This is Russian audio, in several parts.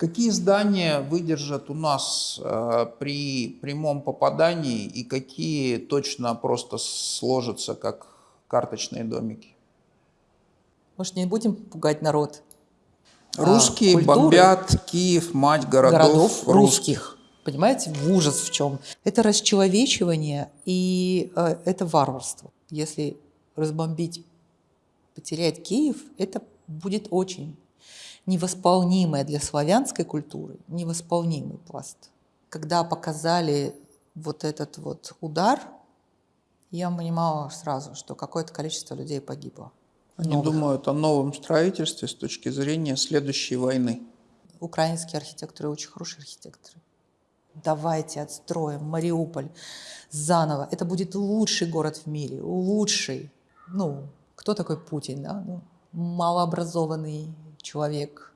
Какие здания выдержат у нас э, при прямом попадании и какие точно просто сложатся как карточные домики? Может, не будем пугать народ? Русские а, бомбят Киев, мать городов, городов русских. Понимаете, в ужас в чем? Это расчеловечивание и э, это варварство. Если разбомбить, потерять Киев, это будет очень невосполнимое для славянской культуры, невосполнимый пласт. Когда показали вот этот вот удар, я понимала сразу, что какое-то количество людей погибло. Они новых. думают о новом строительстве с точки зрения следующей войны. Украинские архитекторы очень хорошие архитекторы. Давайте отстроим Мариуполь заново. Это будет лучший город в мире, лучший. Ну, кто такой Путин, да? Ну, малообразованный человек.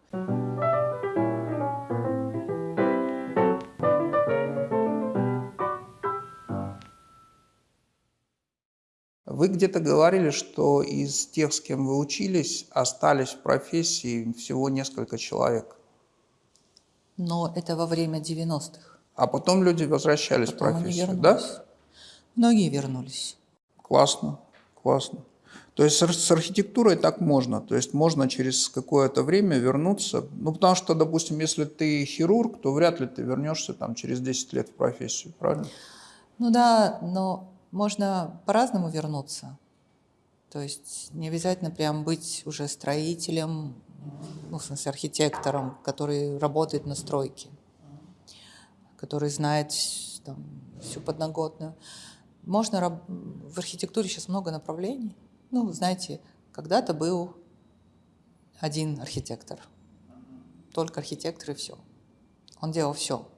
Вы где-то говорили, что из тех, с кем вы учились, остались в профессии всего несколько человек. Но это во время 90-х. А потом люди возвращались потом в профессию, да? Многие вернулись. Классно, классно. То есть с архитектурой так можно. То есть можно через какое-то время вернуться. Ну, потому что, допустим, если ты хирург, то вряд ли ты вернешься там через 10 лет в профессию, правильно? Ну да, но можно по-разному вернуться. То есть не обязательно прям быть уже строителем, ну, в смысле архитектором, который работает на стройке, который знает там, всю подноготную. Можно в архитектуре сейчас много направлений. Ну, знаете, когда-то был один архитектор, только архитектор и все. Он делал все.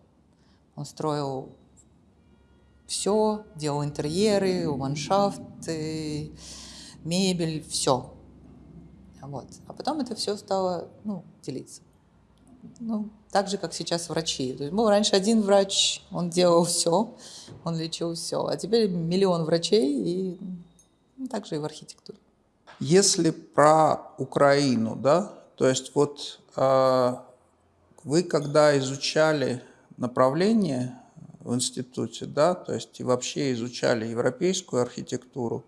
Он строил все, делал интерьеры, ландшафты, мебель, все. Вот. А потом это все стало ну, делиться. Ну, так же, как сейчас врачи. То есть был раньше один врач, он делал все, он лечил все. А теперь миллион врачей и также и в архитектуре. Если про Украину, да, то есть вот э, вы когда изучали направление в институте, да, то есть и вообще изучали европейскую архитектуру,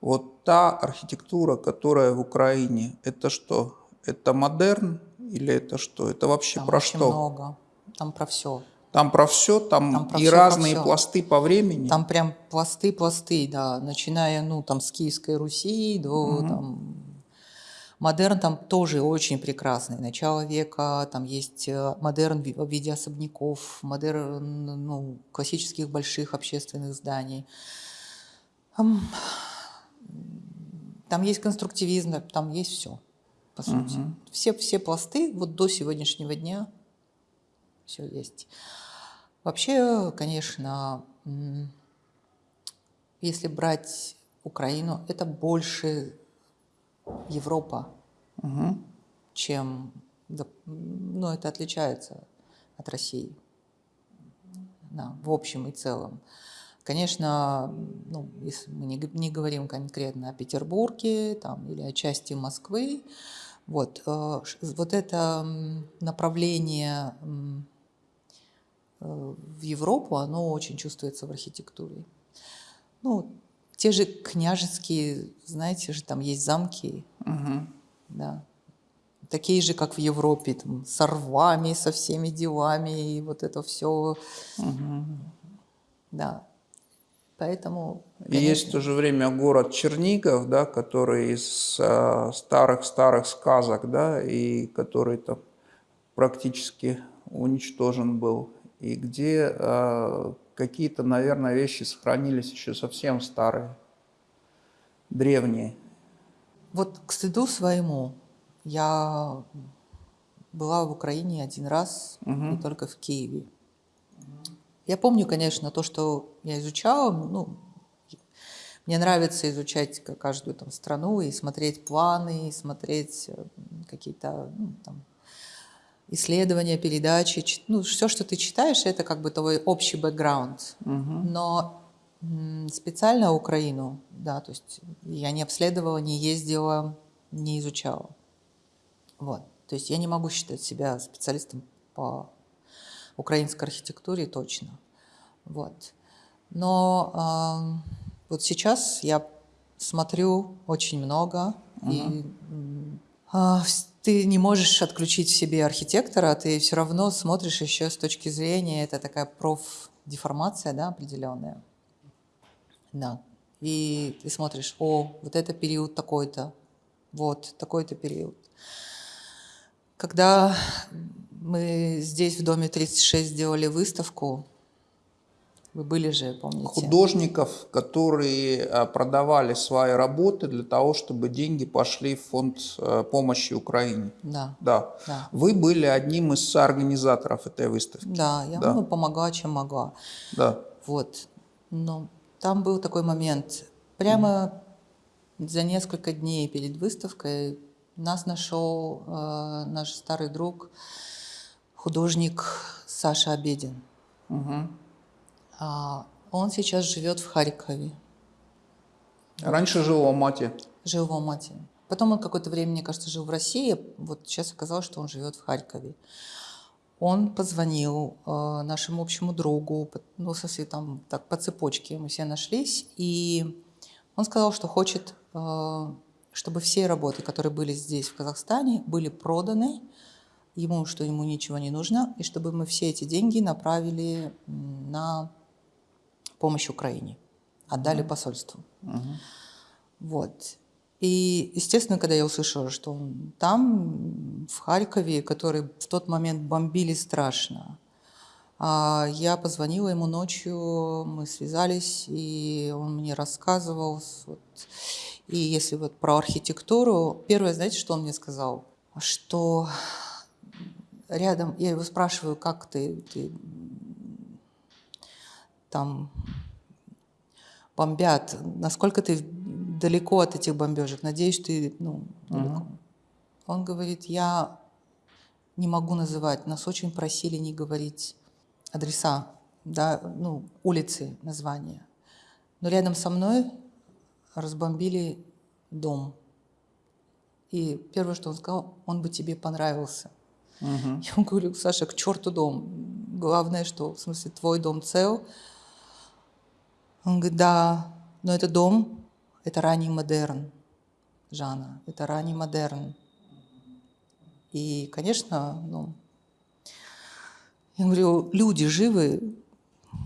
вот та архитектура, которая в Украине, это что? Это модерн или это что? Это вообще там про очень что? много, там про все. Там про все, там, там про и все, разные про пласты по времени. Там прям пласты, пласты, да, начиная, ну, там, с Киевской Руси до, угу. там, Модерн там тоже очень прекрасный. Начало века, там есть э, модерн в виде особняков, модерн ну, классических больших общественных зданий. Там есть конструктивизм, там есть все, по сути. Угу. Все, все пласты вот до сегодняшнего дня все есть. Вообще, конечно, если брать Украину, это больше Европа, угу. чем, ну, это отличается от России, да, в общем и целом. Конечно, ну, если мы не, не говорим конкретно о Петербурге там, или о части Москвы, вот, э, вот это направление в Европу, оно очень чувствуется в архитектуре. Ну, те же княжеские, знаете же, там есть замки, угу. да, такие же, как в Европе, там, с рвами, со всеми делами, и вот это все, угу. да. Поэтому, конечно... Есть в то же время город Чернигов, да, который из э, старых-старых сказок, да, и который там практически уничтожен был и где э, какие-то, наверное, вещи сохранились еще совсем старые, древние. Вот к стыду своему я была в Украине один раз, угу. и только в Киеве. Я помню, конечно, то, что я изучала, ну, мне нравится изучать каждую там страну и смотреть планы, и смотреть э, какие-то ну, там, исследования, передачи, ну, все, что ты читаешь, это как бы твой общий бэкграунд. Угу. Но специально Украину, да, то есть я не обследовала, не ездила, не изучала. Вот. То есть я не могу считать себя специалистом по украинской архитектуре точно. Вот. Но э, вот сейчас я смотрю очень много, uh-huh. и э, ты не можешь отключить в себе архитектора, ты все равно смотришь еще с точки зрения, это такая профдеформация, да, определенная. Да. И ты смотришь, о, вот это период такой-то, вот такой-то период. Когда мы здесь в доме 36 сделали выставку, вы были же, помните? Художников, которые а, продавали свои работы для того, чтобы деньги пошли в фонд э, помощи Украине. Да. Да. да. Вы были одним из соорганизаторов этой выставки. Да, я да. Ну, помогла, чем могла. Да. Вот. Но там был такой момент. Прямо mm. за несколько дней перед выставкой нас нашел э, наш старый друг, художник Саша Обедин. Угу. Он сейчас живет в Харькове. Раньше жил в Алмате. Жил в Алмате. Потом он какое-то время, мне кажется, жил в России. Вот сейчас оказалось, что он живет в Харькове. Он позвонил э, нашему общему другу, ну, в смысле, там, так, по цепочке мы все нашлись, и он сказал, что хочет, э, чтобы все работы, которые были здесь, в Казахстане, были проданы, ему, что ему ничего не нужно, и чтобы мы все эти деньги направили на помощь Украине, отдали mm-hmm. посольству. Mm-hmm. Вот. И, естественно, когда я услышала, что он там, в Харькове, который в тот момент бомбили страшно, а, я позвонила ему ночью, мы связались, и он мне рассказывал. Вот, и если вот про архитектуру, первое, знаете, что он мне сказал? Что рядом, я его спрашиваю, как ты, ты там бомбят, насколько ты далеко от этих бомбежек, надеюсь, ты ну, далеко. Uh-huh. Он говорит, я не могу называть, нас очень просили не говорить адреса, да, ну, улицы, названия. Но рядом со мной разбомбили дом. И первое, что он сказал, он бы тебе понравился. Uh-huh. Я ему говорю, Саша, к черту дом. Главное, что, в смысле, твой дом цел, он говорит, да, но это дом, это ранний модерн, Жанна, это ранний модерн. И, конечно, ну, я говорю, люди живы,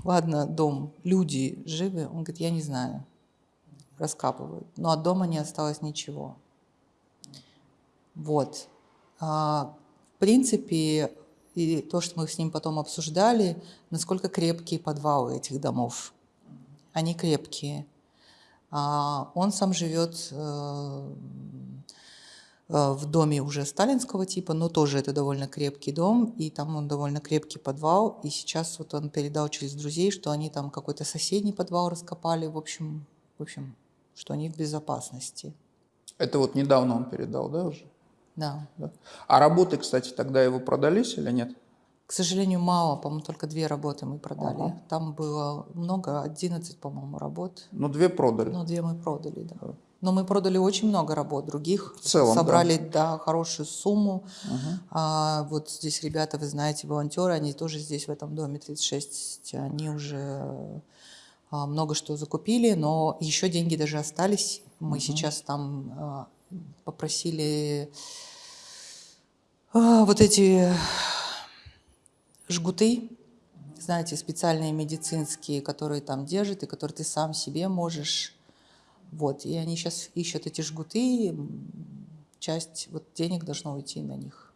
ладно, дом, люди живы. Он говорит, я не знаю, раскапывают. Но от дома не осталось ничего. Вот. А, в принципе, и то, что мы с ним потом обсуждали, насколько крепкие подвалы этих домов они крепкие. А он сам живет э, э, в доме уже сталинского типа, но тоже это довольно крепкий дом, и там он довольно крепкий подвал. И сейчас вот он передал через друзей, что они там какой-то соседний подвал раскопали, в общем, в общем, что они в безопасности. Это вот недавно он передал, да, уже? Да. да. А работы, кстати, тогда его продались или нет? К сожалению, мало, по-моему, только две работы мы продали. Ага. Там было много, 11, по-моему, работ. Ну, две продали. Ну, две мы продали, да. Но мы продали очень много работ других. В целом, Собрали, да, да хорошую сумму. Угу. А, вот здесь ребята, вы знаете, волонтеры, они тоже здесь, в этом доме 36, они уже а, много что закупили, но еще деньги даже остались. Мы угу. сейчас там а, попросили а, вот эти жгуты, знаете, специальные медицинские, которые там держат и которые ты сам себе можешь. Вот, и они сейчас ищут эти жгуты, часть вот денег должно уйти на них.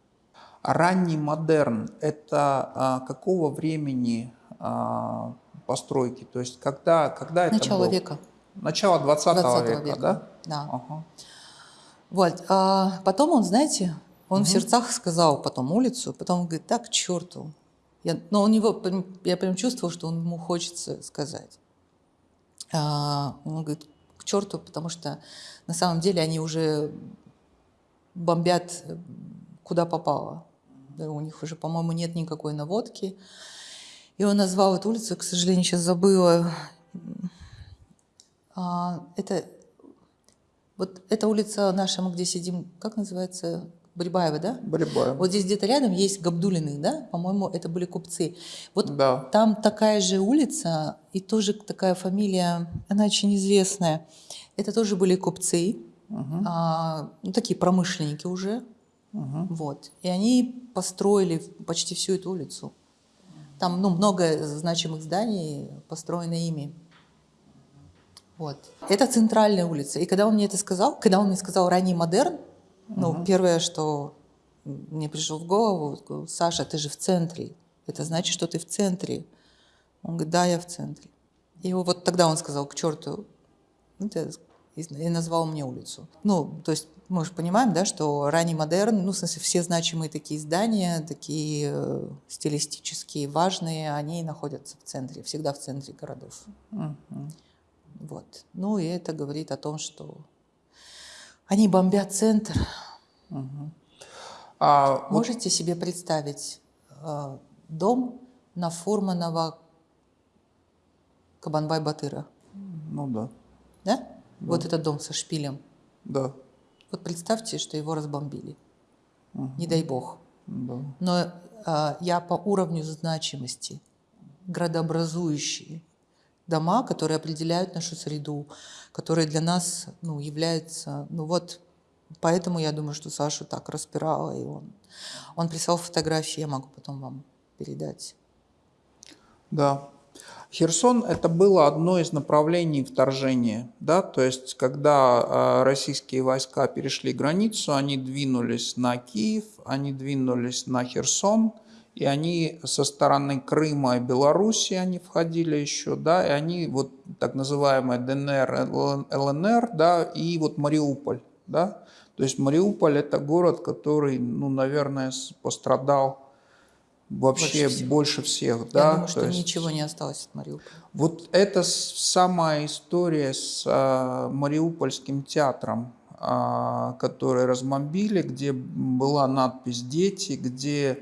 Ранний модерн – это а, какого времени а, постройки? То есть когда, когда это Начало было? века. Начало 20, 20 века, века, да? Да. Ага. Вот, а потом он, знаете, он угу. в сердцах сказал потом улицу, потом он говорит, так, к черту, я, но у него, я прям чувствовал, что он, ему хочется сказать. А, он говорит, к черту, потому что на самом деле они уже бомбят куда попало. У них уже, по-моему, нет никакой наводки. И он назвал эту улицу, к сожалению, сейчас забыла. А, это вот эта улица наша, мы где сидим, как называется? Брибаева, да? Брибаева. Вот здесь где-то рядом есть Габдулины, да? По-моему, это были купцы. Вот Да. там такая же улица и тоже такая фамилия, она очень известная. Это тоже были купцы, а, ну, такие промышленники уже. Вот. И они построили почти всю эту улицу. Там ну, много значимых зданий построено ими. Вот. Это центральная улица. И когда он мне это сказал, когда он мне сказал ранний модерн, ну, первое, что мне пришло в голову, Саша, ты же в центре. Это значит, что ты в центре. Он говорит, да, я в центре. И вот тогда он сказал, к черту, ну, и назвал мне улицу. Ну, то есть мы же понимаем, да, что ранний модерн, ну, в смысле, все значимые такие здания, такие э, стилистические, важные, они находятся в центре, всегда в центре городов. Вот. Ну, и это говорит о том, что они бомбят центр. А вот Можете себе представить э, дом на Фурманова Кабанбай-Батыра? ну да, Да? Вот этот дом со шпилем. да, Вот представьте, что его разбомбили. Не дай бог. да. Но а, я по уровню значимости, градообразующие дома, которые определяют нашу среду, которые для нас ну, являются... Ну вот, поэтому я думаю, что Сашу так распирало, и он, он прислал фотографии, я могу потом вам передать. Да. Херсон – это было одно из направлений вторжения, да, то есть когда э, российские войска перешли границу, они двинулись на Киев, они двинулись на Херсон, и они со стороны Крыма и Белоруссии они входили еще, да, и они вот так называемая ДНР, ЛН- ЛНР, да, и вот Мариуполь, да, то есть Мариуполь – это город, который, ну, наверное, пострадал вообще Больше больше всего. всех, да. я думаю, то что есть- ничего не осталось от Мариуполя. вот это самая история с а, Мариупольским театром, а, который разбомбили, где была надпись «Дети», где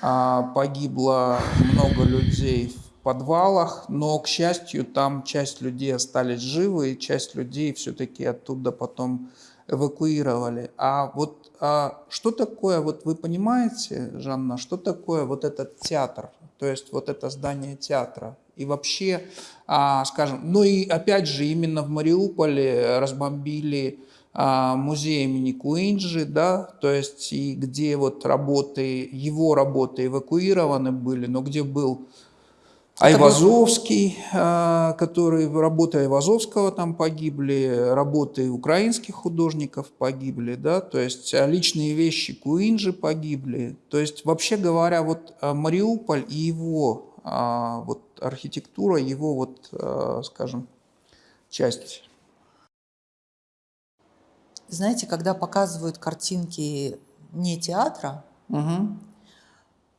погибло много людей в подвалах, но, к счастью, там часть людей остались живы, и часть людей все-таки оттуда потом эвакуировали. А вот а, что такое, вот вы понимаете, Жанна, что такое вот этот театр, то есть вот это здание театра? И вообще, а, скажем, ну и опять же, именно в Мариуполе разбомбили а, музей имени Куинджи, да, то есть и где вот работы, его работы эвакуированы были, но где был Айвазовский, а, который, работы Айвазовского там погибли, работы украинских художников погибли, да, то есть а, личные вещи Куинджи погибли. То есть, вообще говоря, вот а, Мариуполь и его а, вот архитектура, его вот, а, скажем, часть. Знаете, когда показывают картинки не театра, Мгм.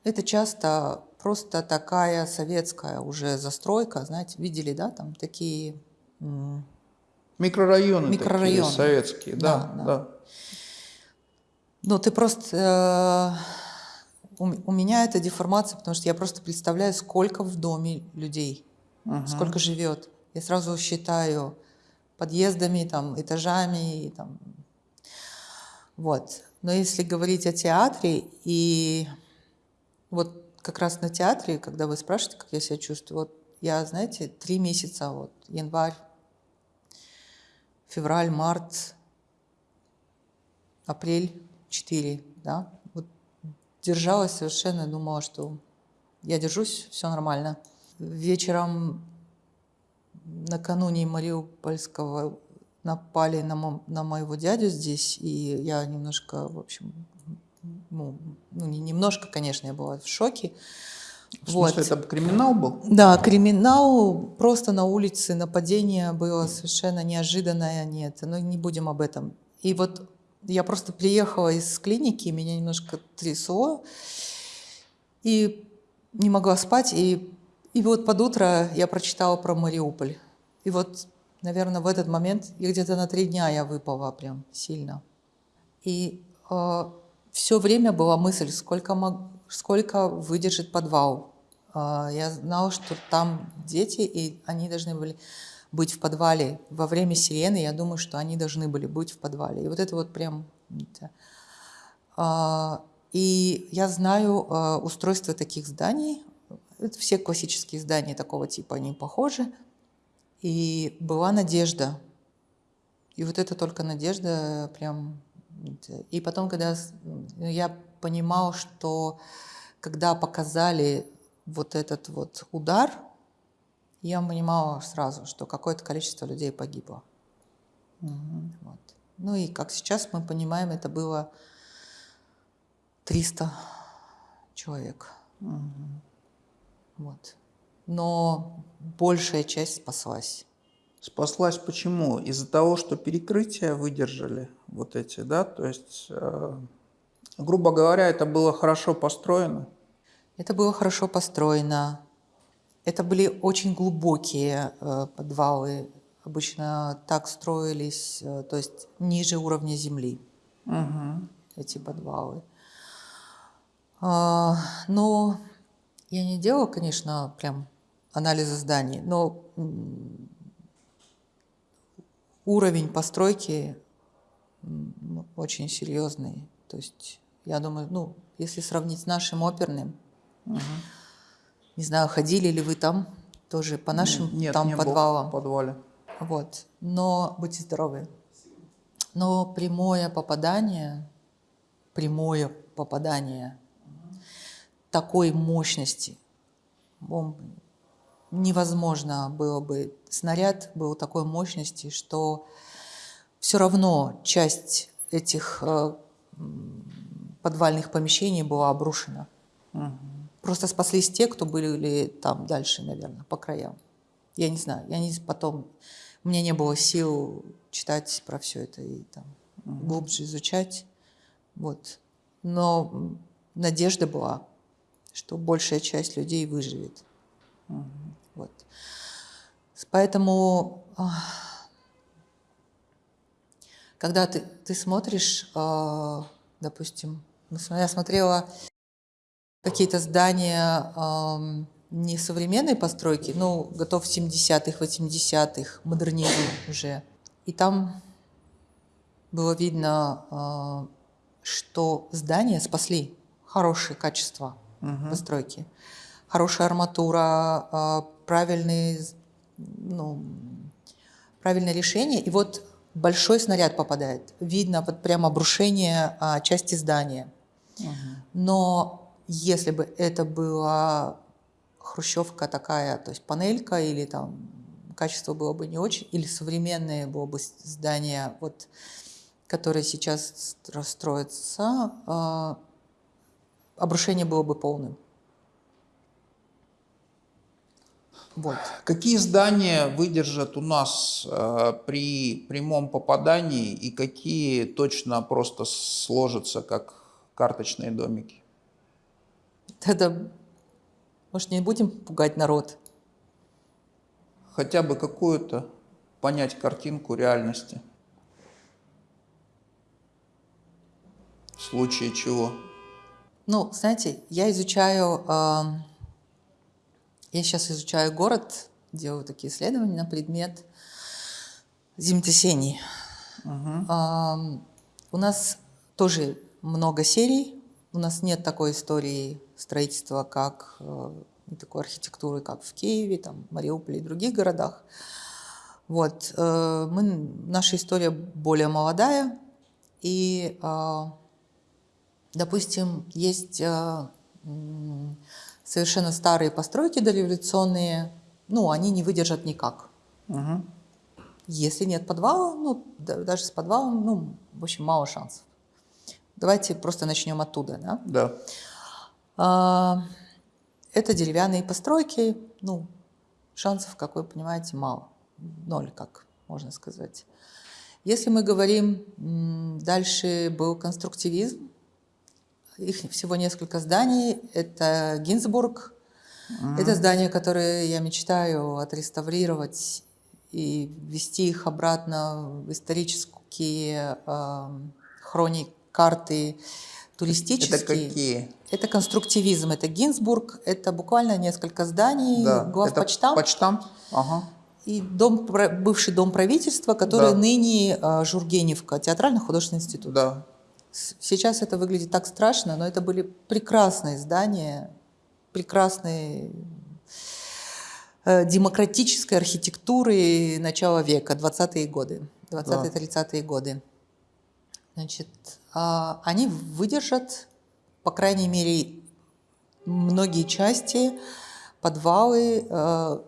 Это часто просто такая советская уже застройка, знаете, видели, да, там такие... Микрорайоны, Микрорайоны. такие советские, да, Да, да. да. Ну, ты просто... э, у, у меня это деформация, потому что я просто представляю, сколько в доме людей, сколько живет. Я сразу считаю подъездами, там, этажами, там. Вот. Но если говорить о театре, и вот как раз на театре, когда вы спрашиваете, как я себя чувствую, вот я, знаете, три месяца, вот, январь, февраль, март, апрель, 4, да, вот держалась совершенно, думала, что я держусь, все нормально. Вечером накануне Мариупольского напали на, мо- на моего дядю здесь, и я немножко, в общем, ну, ну, не немножко, конечно, я была в шоке. В смысле, это криминал был? Да, криминал просто на улице, нападение было совершенно неожиданное, нет, но не будем об этом. И вот я просто приехала из клиники, меня немножко трясло, и не могла спать, и, и вот под утро я прочитала про Мариуполь. И вот, наверное, в этот момент, и где-то на три дня я выпала прям сильно. И все время была мысль, сколько, мог- сколько выдержит подвал. А, я знала, что там дети, и они должны были быть в подвале. Во время сирены я думаю, что они должны были быть в подвале. И вот это вот прям... это, А, И я знаю а, устройство таких зданий. Это все классические здания такого типа, они похожи. И была надежда. И вот это только надежда прям... И потом, когда с- я понимал, что когда показали вот этот вот удар, я понимала сразу, что какое-то количество людей погибло. Вот. Ну и как сейчас мы понимаем, это было 300 человек. Вот. Но большая часть спаслась. Спаслась почему? Из-за того, что перекрытия выдержали вот эти, да? То есть, э, грубо говоря, это было хорошо построено. Это было хорошо построено. Это были очень глубокие э, подвалы. Обычно так строились, э, то есть ниже уровня земли эти подвалы. А, но я не делала, конечно, прям анализа зданий, но уровень постройки очень серьезный. То есть, я думаю, ну, если сравнить с нашим оперным, не знаю, ходили ли вы там тоже по нашим Нет, там не был подвалам. в подвале. Вот. Но будьте здоровы. Но прямое попадание, прямое попадание такой мощности бомбы невозможно было бы. Снаряд был такой мощности, что все равно часть этих э, подвальных помещений была обрушена. Просто спаслись те, кто были там дальше, наверное, по краям. Я не знаю, я не потом, у меня не было сил читать про все это и там глубже изучать. Вот. Но надежда была, что большая часть людей выживет. Вот. Поэтому, ах, когда ты, ты смотришь, а, допустим, см- я смотрела какие-то здания ам, не современной постройки, но готов 70-х, 80-х, модернизм уже. И там было видно, а, что здания спасли хорошее качество постройки. Хорошая арматура, а, правильные, ну, правильное решение. И вот большой снаряд попадает. Видно вот прямо обрушение а, части здания. Но если бы это была хрущевка такая, то есть панелька или там качество было бы не очень, или современное было бы здание, вот, которое сейчас стро- строится, а, обрушение было бы полным. Вот. Какие здания выдержат у нас э, при прямом попадании и какие точно просто сложатся как карточные домики? Тогда, может, не будем пугать народ? Хотя бы какую-то понять картинку реальности. В случае чего? Ну, знаете, я изучаю, ам, я сейчас изучаю город, делаю такие исследования на предмет землетрясений. Ам, у нас тоже много серий, у нас нет такой истории строительства, как э, и такой архитектуры, как в Киеве, там, Мариуполе и других городах. Вот, э, мы, наша история более молодая, и а, Допустим, есть м, совершенно старые постройки дореволюционные, ну, они не выдержат никак. Мгм. Если нет подвала, ну, да- даже с подвалом, ну, в общем, мало шансов. Давайте просто начнем оттуда, да? Да. А, Это деревянные постройки, ну, шансов, как вы понимаете, мало. Ноль, как можно сказать. Если мы говорим, дальше был конструктивизм, их всего несколько зданий. Это Гинзбург. Это здания, которые я мечтаю отреставрировать и ввести их обратно в исторические эм, хроник, карты туристические. Это какие? Это конструктивизм, это Гинзбург, это буквально несколько зданий, Да. главпочтамт Это почтамт? Ага. и дом, бывший дом правительства, который Да. ныне э, Жургеневка, театрально-художественный институт. Да. Сейчас это выглядит так страшно, но это были прекрасные здания, прекрасные э, демократической архитектуры начала века, 20-е годы, 20-30-е годы. Значит, а, они выдержат, по крайней мере, многие части, подвалы. Э,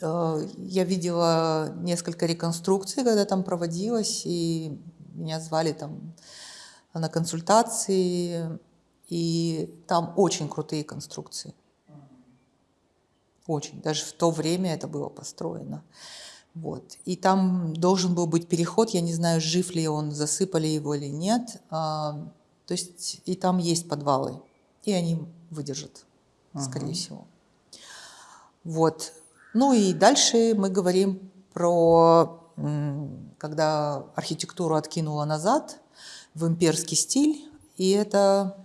э, я видела несколько реконструкций, когда там проводилось, и меня звали там на консультации, и там очень крутые конструкции. Очень. Даже в то время это было построено. Вот. И там должен был быть переход, я не знаю, жив ли он, засыпали его или нет. А, то есть и там есть подвалы, и они выдержат, ага. скорее всего. Вот. Ну и дальше мы говорим про, когда архитектуру откинула назад в имперский стиль, и это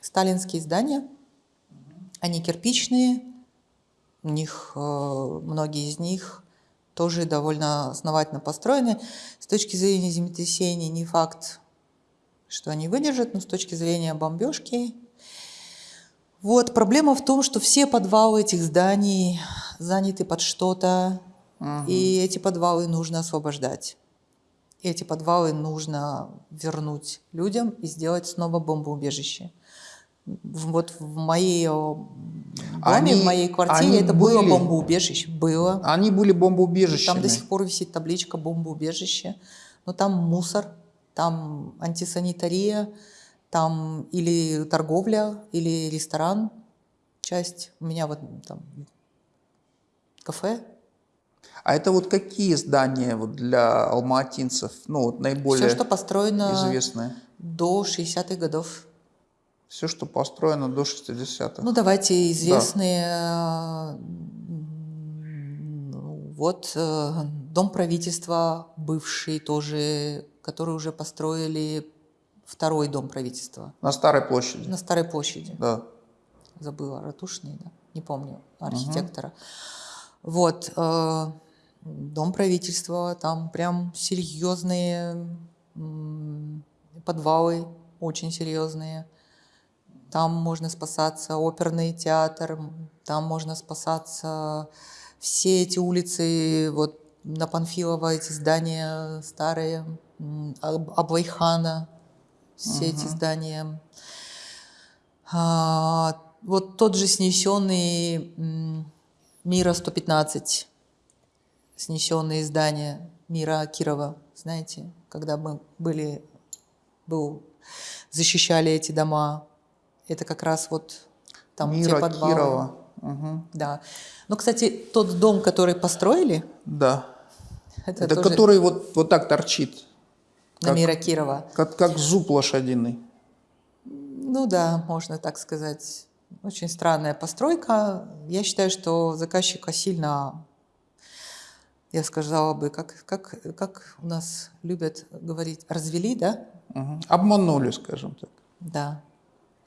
сталинские здания, они кирпичные, у них, э, многие из них тоже довольно основательно построены. С точки зрения землетрясений не факт, что они выдержат, но с точки зрения бомбежки. Вот, проблема в том, что все подвалы этих зданий заняты под что-то, угу. и эти подвалы нужно освобождать. Эти подвалы нужно вернуть людям и сделать снова бомбоубежище вот в моей доме, они, в моей квартире это были, было бомбоубежище. Было. Они были бомбоубежищами. Там до сих пор висит табличка бомбоубежище. Но там мусор, там антисанитария, там или торговля, или ресторан. Часть у меня вот там кафе. А это вот какие здания вот для алматинцев, ну вот наиболее Все, что построено известные? до 60-х годов. Все, что построено до 60-х. Ну, давайте известные. Да. Вот э, дом правительства бывший тоже, который уже построили второй дом правительства. На Старой площади. На Старой площади. Да. Забыла, Ратушный, да? Не помню, архитектора. Угу. Вот. Э, дом правительства, там прям серьезные подвалы, очень серьезные. Там можно спасаться оперный театр, там можно спасаться все эти улицы, вот на Панфилова эти здания старые, Аблайхана, все угу. эти здания. А, вот тот же снесенный Мира 115, снесенные здания Мира Кирова, знаете, когда мы были, был, защищали эти дома, это как раз вот там Мира, те подвалы. Кирова. Угу. Да. Но, кстати, тот дом, который построили... Да. Это, это тоже... который вот, вот так торчит. На как, Мира Кирова. Как, как зуб лошадиный. Ну да, можно так сказать. Очень странная постройка. Я считаю, что заказчика сильно, я сказала бы, как, как, как у нас любят говорить, развели, да? Угу. Обманули, скажем так. Да.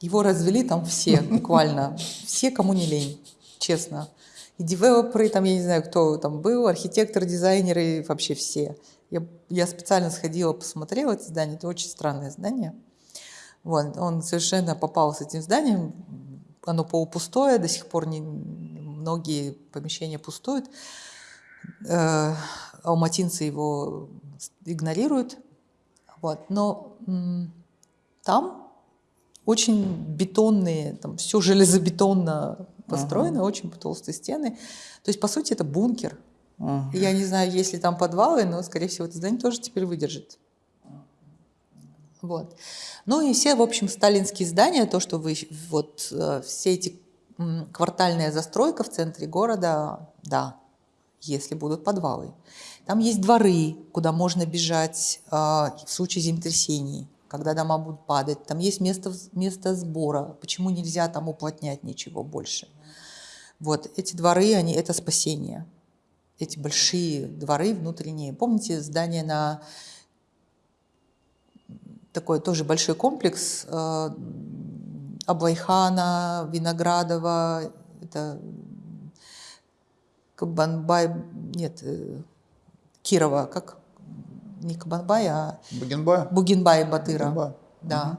Его развели там все, буквально. Все, кому не лень, честно. И девелоперы, там, я не знаю, кто там был, архитекторы, дизайнеры, вообще все. Я, я специально сходила, посмотрела это здание. Это очень странное здание. Вот, он совершенно попал с этим зданием. Оно полупустое, до сих пор не, многие помещения пустуют. Э, алматинцы его игнорируют. Вот. Но там очень бетонные, там все железобетонно построено, uh-huh. очень толстые стены. То есть, по сути, это бункер. Uh-huh. Я не знаю, есть ли там подвалы, но, скорее всего, это здание тоже теперь выдержит. Вот. Ну и все, в общем, сталинские здания, то, что вы, вот э, все эти квартальная застройка в центре города, да, если будут подвалы. Там есть дворы, куда можно бежать э, в случае землетрясений когда дома будут падать, там есть место, место сбора, почему нельзя там уплотнять ничего больше. Вот, эти дворы, они, это спасение. Эти большие дворы внутренние. Помните здание на такой тоже большой комплекс э, Аблайхана, Виноградова, это Кабанбай, нет, э, Кирова, как не Кабанбай, а Бугенбай? Бугенбай Батыра. Бугенбай. Да.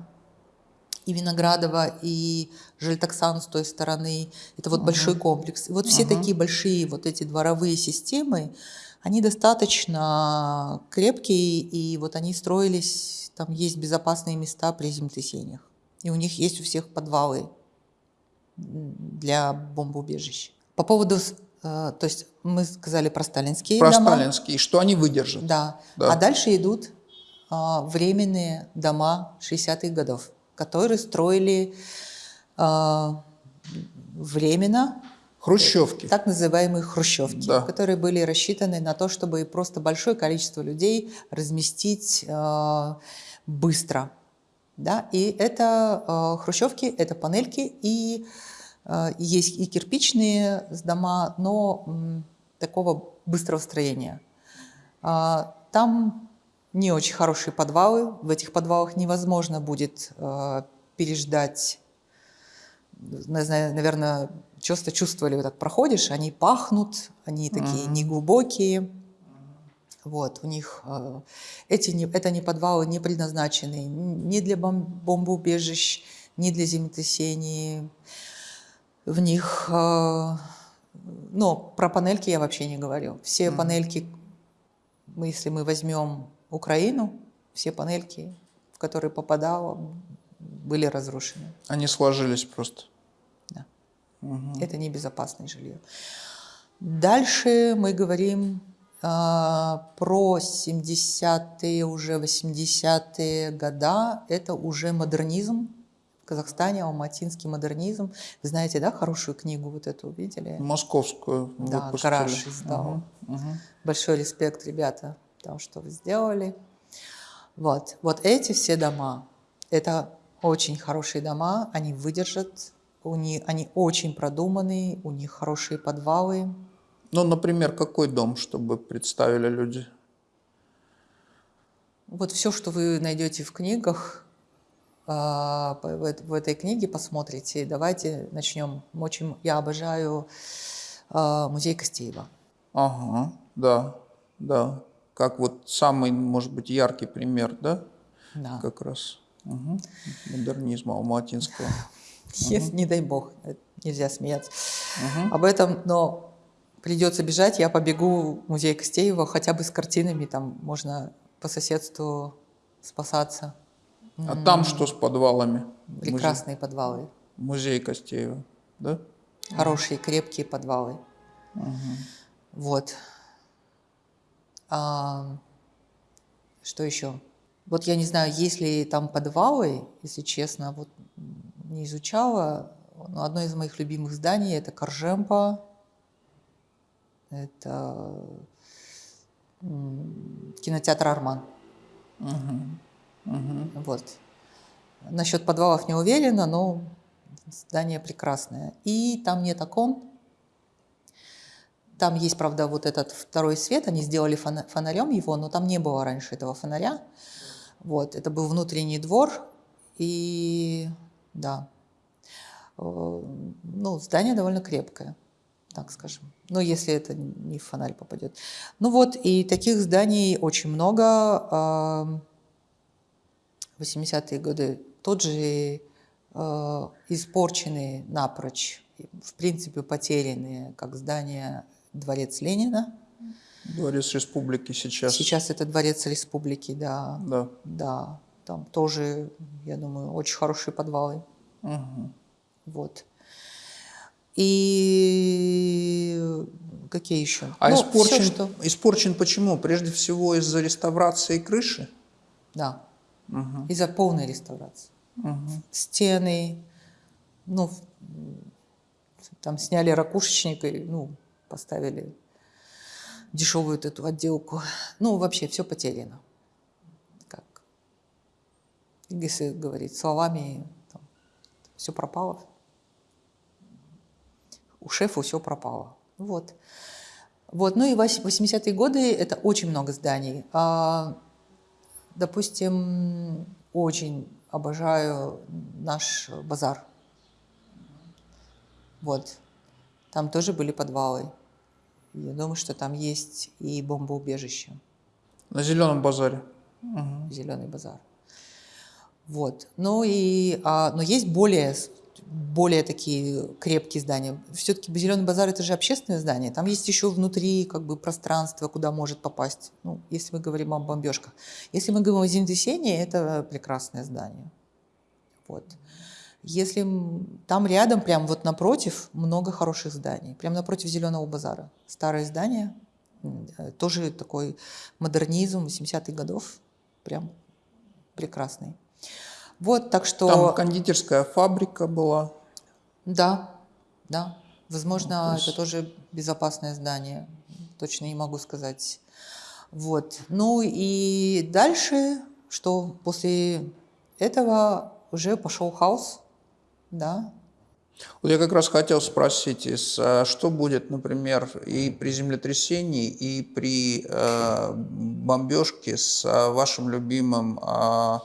И Виноградова, и Жильтаксан с той стороны. Это вот большой комплекс. И вот все такие большие вот эти дворовые системы, они достаточно крепкие, и вот они строились, там есть безопасные места при землетрясениях. И у них есть у всех подвалы для бомбоубежищ. По поводу, э, то есть мы сказали про сталинские Про дома. сталинские, что они выдержат. Да. Да. А дальше идут а, временные дома 60-х годов, которые строили а, временно Хрущевки. так называемые хрущевки, Да. которые были рассчитаны на то, чтобы просто большое количество людей разместить э, быстро. Да? И это э, хрущевки, это панельки, и э, есть и кирпичные дома, но м, такого быстрого строения. А, Там не очень хорошие подвалы, в этих подвалах невозможно будет э, переждать наверное, часто чувствовали, вот так проходишь, они пахнут, они такие неглубокие. Вот, у них э, эти не, это не подвалы не предназначены ни для бом- бомбоубежищ, ни для землетрясений. В них, э, ну, про панельки я вообще не говорю. Все панельки, мы, если мы возьмем Украину, все панельки, в которые попадало, были разрушены. Они сложились просто. Это небезопасное жилье. Дальше мы говорим а, про 70-е, уже 80-е года. Это уже модернизм. В Казахстане алматинский модернизм. Вы знаете, да, хорошую книгу вот эту видели? Московскую Да, выпустили. гараж издал. Большой респект, ребята, тому, что вы сделали. Вот, вот эти все дома, это очень хорошие дома, они выдержат, у них, они очень продуманные, у них хорошие подвалы. Ну, например, какой дом, чтобы представили люди? Вот все, что вы найдете в книгах, а, в эт- в этой книге посмотрите. Давайте начнем. Очень я обожаю а, музей Костеева. Ага, да, да. Как вот самый, может быть, яркий пример, да? Да. Как раз. Мгм. Модернизма алматинского. Если, не дай бог, это нельзя смеяться об этом, но придется бежать, я побегу в музей Костеева хотя бы с картинами, там можно по соседству спасаться. А там что с подвалами? Музей- Прекрасные подвалы, Музей Костеева, да? хорошие, крепкие подвалы. Вот. А, что еще? Вот я не знаю, есть ли там подвалы, если честно, вот не изучала. Но одно из моих любимых зданий это Коржемпа, это кинотеатр Арман. Вот. Насчет подвалов не уверена, но здание прекрасное. И там нет окон. Там есть, правда, вот этот второй свет, они сделали фона- фонарем его, но там не было раньше этого фонаря. Вот, это был внутренний двор, и да, Э, ну, здание довольно крепкое, так скажем. Ну, если это не в фонарь попадет. Ну вот, и таких зданий очень много. А, 80-е годы тот же э, испорченные напрочь, в принципе потерянные, как здание Дворец Ленина. Дворец Республики сейчас. Сейчас это Дворец Республики, да, Да. да. Там тоже, я думаю, очень хорошие подвалы. Вот. И какие еще? А Ну, испорчен, всё, что- испорчен почему? Прежде всего из-за реставрации крыши? Да. Из-за полной реставрации. Стены, ну, там сняли ракушечник и, ну, поставили дешевую эту отделку. Ну, вообще все потеряно. Если говорить словами, все пропало. У шефа все пропало. Вот. Вот. Ну и вось- 80-е годы это очень много зданий. А, допустим, очень обожаю наш базар. Вот. Там тоже были подвалы. Я думаю, что там есть и бомбоубежище. На Зеленом базаре. Угу. Зеленый базар. Вот. Ну и, а, но есть более, более такие крепкие здания. Все-таки Зеленый базар это же общественное здание. Там есть еще внутри как бы пространство, куда может попасть. Ну, если мы говорим о бомбежках. Если мы говорим о землетрясении, это прекрасное здание. Вот. Если там рядом, прям вот напротив, много хороших зданий. Прям напротив Зеленого базара. Старое здание, э, тоже такой модернизм 80-х годов. Прям прекрасный. Вот, так что... Там кондитерская фабрика была. Да, да. Возможно, ну, то есть... это тоже безопасное здание. Точно не могу сказать. Вот. Ну и дальше, что после этого уже пошел хаос, да. Вот я как раз хотел спросить, а что будет, например, и при землетрясении, и при э, бомбежке с э, вашим любимым э,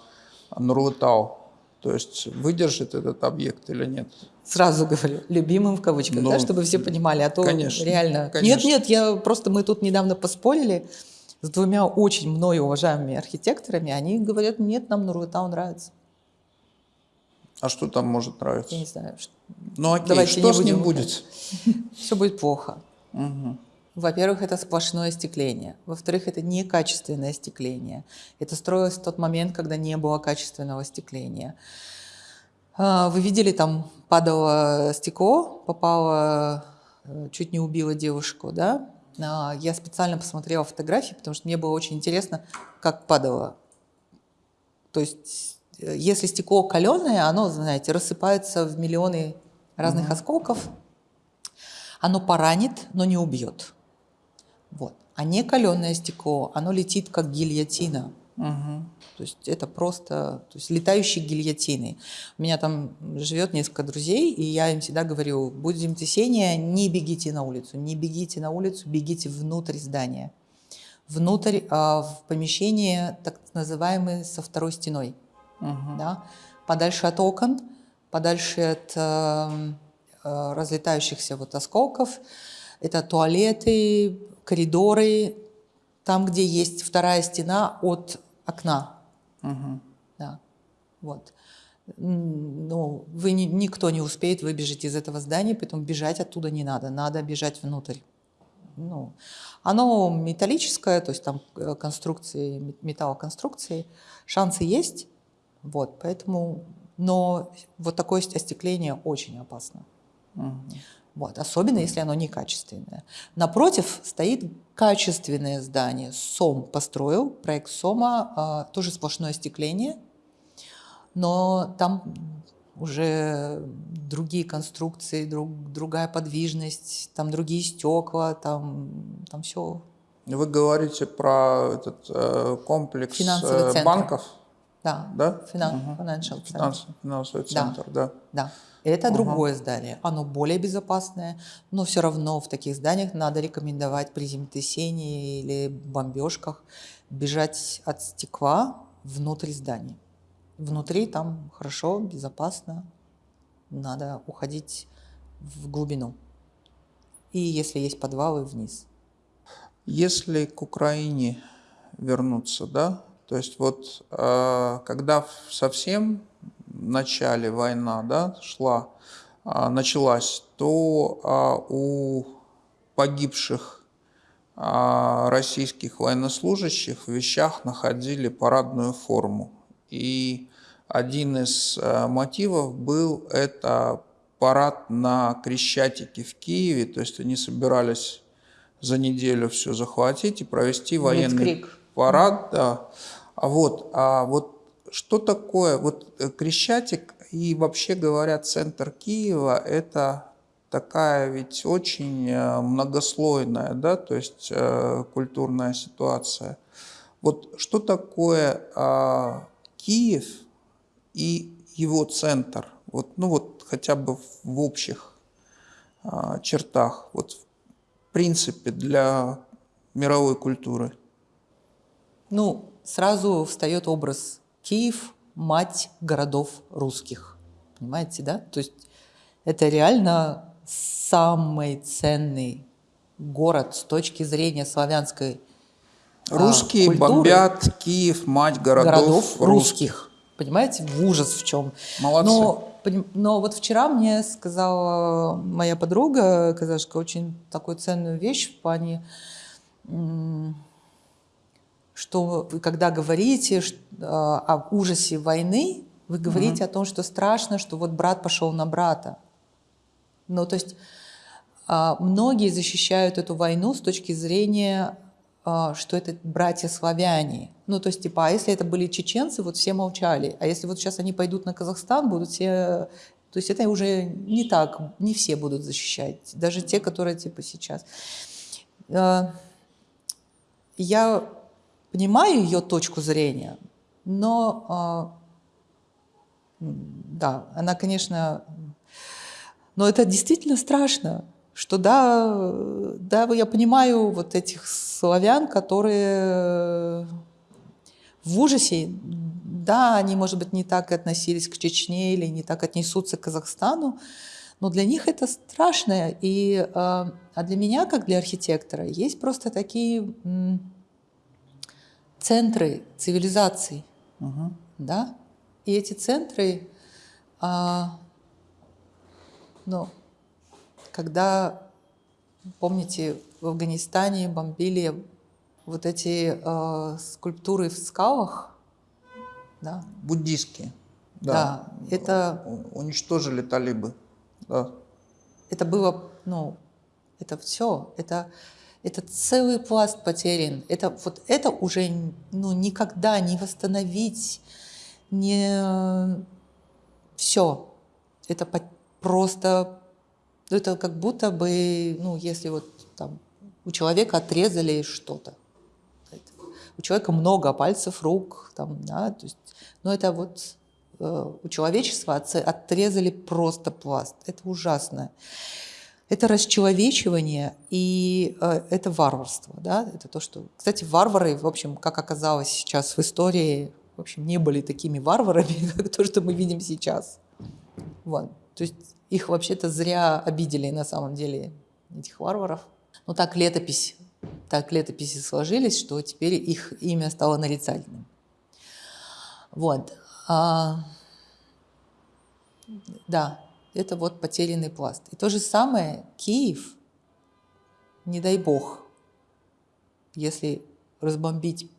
Нурлытау. То есть выдержит этот объект или нет? Сразу говорю, любимым в кавычках, ну, да, чтобы все понимали, а то конечно, реально... Конечно. Нет, нет, я просто, мы тут недавно поспорили с двумя очень мною уважаемыми архитекторами, они говорят, нет, нам Нурлытау нравится. А что там может нравиться? Я не знаю. Ну окей, Давайте что не с ним будет? Все будет плохо. Угу. Во-первых, это сплошное остекление. Во-вторых, это некачественное остекление. Это строилось в тот момент, когда не было качественного остекления. А, вы видели, там падало стекло, попало, э, чуть не убило девушку, да? А, я специально посмотрела фотографии, потому что мне было очень интересно, как падало. То есть, э, если стекло каленое, оно, знаете, рассыпается в миллионы разных mm -hmm. осколков. Оно поранит, но не убьет. Вот. А не каленое стекло, оно летит как гильотина. Угу. То есть это просто то есть летающие гильотины. У меня там живет несколько друзей, и я им всегда говорю, будет землетрясение, не бегите на улицу, не бегите на улицу, бегите внутрь здания. Внутрь, а, в помещение так называемое со второй стеной. Угу. Да? Подальше от окон, подальше от э, э, разлетающихся вот осколков. Это туалеты, коридоры, там, где есть вторая стена от окна. Угу. Да, вот. Ну, вы не, никто не успеет выбежать из этого здания, поэтому бежать оттуда не надо, надо бежать внутрь. Ну, оно металлическое, то есть там э, конструкции, металлоконструкции, шансы есть, вот, поэтому, но вот такое остекление очень опасно. Угу. Вот, особенно если оно некачественное. Напротив стоит качественное здание. СОМ построил, проект СОМа, э, тоже сплошное остекление, но там уже другие конструкции, друг, другая подвижность, там другие стекла, там, там все. Вы говорите про этот э, комплекс э, банков? Да, да? Финан, угу. Financial Center. Финансовый центр, да. да. да. Это угу. другое здание, оно более безопасное, но все равно в таких зданиях надо рекомендовать при землетрясении или бомбежках бежать от стекла внутрь здания. Внутри там хорошо, безопасно, надо уходить в глубину. И если есть подвалы, вниз. Если к Украине вернуться, да, то есть вот э, когда совсем начале война да, шла, а, началась, то а, у погибших а, российских военнослужащих в вещах находили парадную форму. И один из мотивов был это парад на Крещатике в Киеве, то есть они собирались за неделю все захватить и провести военный Мицкрик. парад. Да. А вот, а вот что такое, вот э, Крещатик и вообще говоря центр Киева – это такая ведь очень э, многослойная, да, то есть э, культурная ситуация. Вот что такое э, Киев и его центр? Вот, ну вот хотя бы в общих э, чертах, вот в принципе для мировой культуры. Ну, сразу встает образ Киев – мать городов русских. Понимаете, да? То есть это реально самый ценный город с точки зрения славянской Русские культуры, бомбят Киев, мать городов, городов русских. Понимаете, в ужас в чем. Молодцы. Но, но вот вчера мне сказала моя подруга, казашка, очень такую ценную вещь в плане, что вы когда говорите а, о ужасе войны, вы говорите о том, что страшно, что вот брат пошел на брата. Ну, то есть а, многие защищают эту войну с точки зрения, а, что это братья-славяне. Ну, то есть, типа, а если это были чеченцы, вот все молчали. А если вот сейчас они пойдут на Казахстан, будут все... То есть это уже не так, не все будут защищать. Даже те, которые, типа, сейчас. Я понимаю ее точку зрения, но а, да, она, конечно, но это действительно страшно, что да, да, я понимаю вот этих славян, которые в ужасе, да, они, может быть, не так относились к Чечне или не так отнесутся к Казахстану, но для них это страшно. И, э, а для меня, как для архитектора, есть просто такие центры цивилизаций, Мгм. да, и эти центры, а, ну, когда, помните, в Афганистане бомбили вот эти а, скульптуры в скалах, да, Буддистские. да, это, У- Уничтожили талибы. Да. это было, ну, это все, это, это целый пласт потерян. Это вот это уже ну, никогда не восстановить, не все. Это по- просто, ну, это как будто бы, ну, если вот там у человека отрезали что-то. У человека много пальцев, рук, там, да, то есть, но это вот э, у человечества отрезали просто пласт. Это ужасно. Это расчеловечивание и э, это варварство, да, это то, что... Кстати, варвары, в общем, как оказалось сейчас в истории, в общем, не были такими варварами, как то, что мы видим сейчас. Вот. То есть их вообще-то зря обидели на самом деле, этих варваров. Но так летопись, так летописи сложились, что теперь их имя стало нарицательным. Вот. А, да, это вот потерянный пласт. И то же самое Киев, не дай бог, если разбомбить,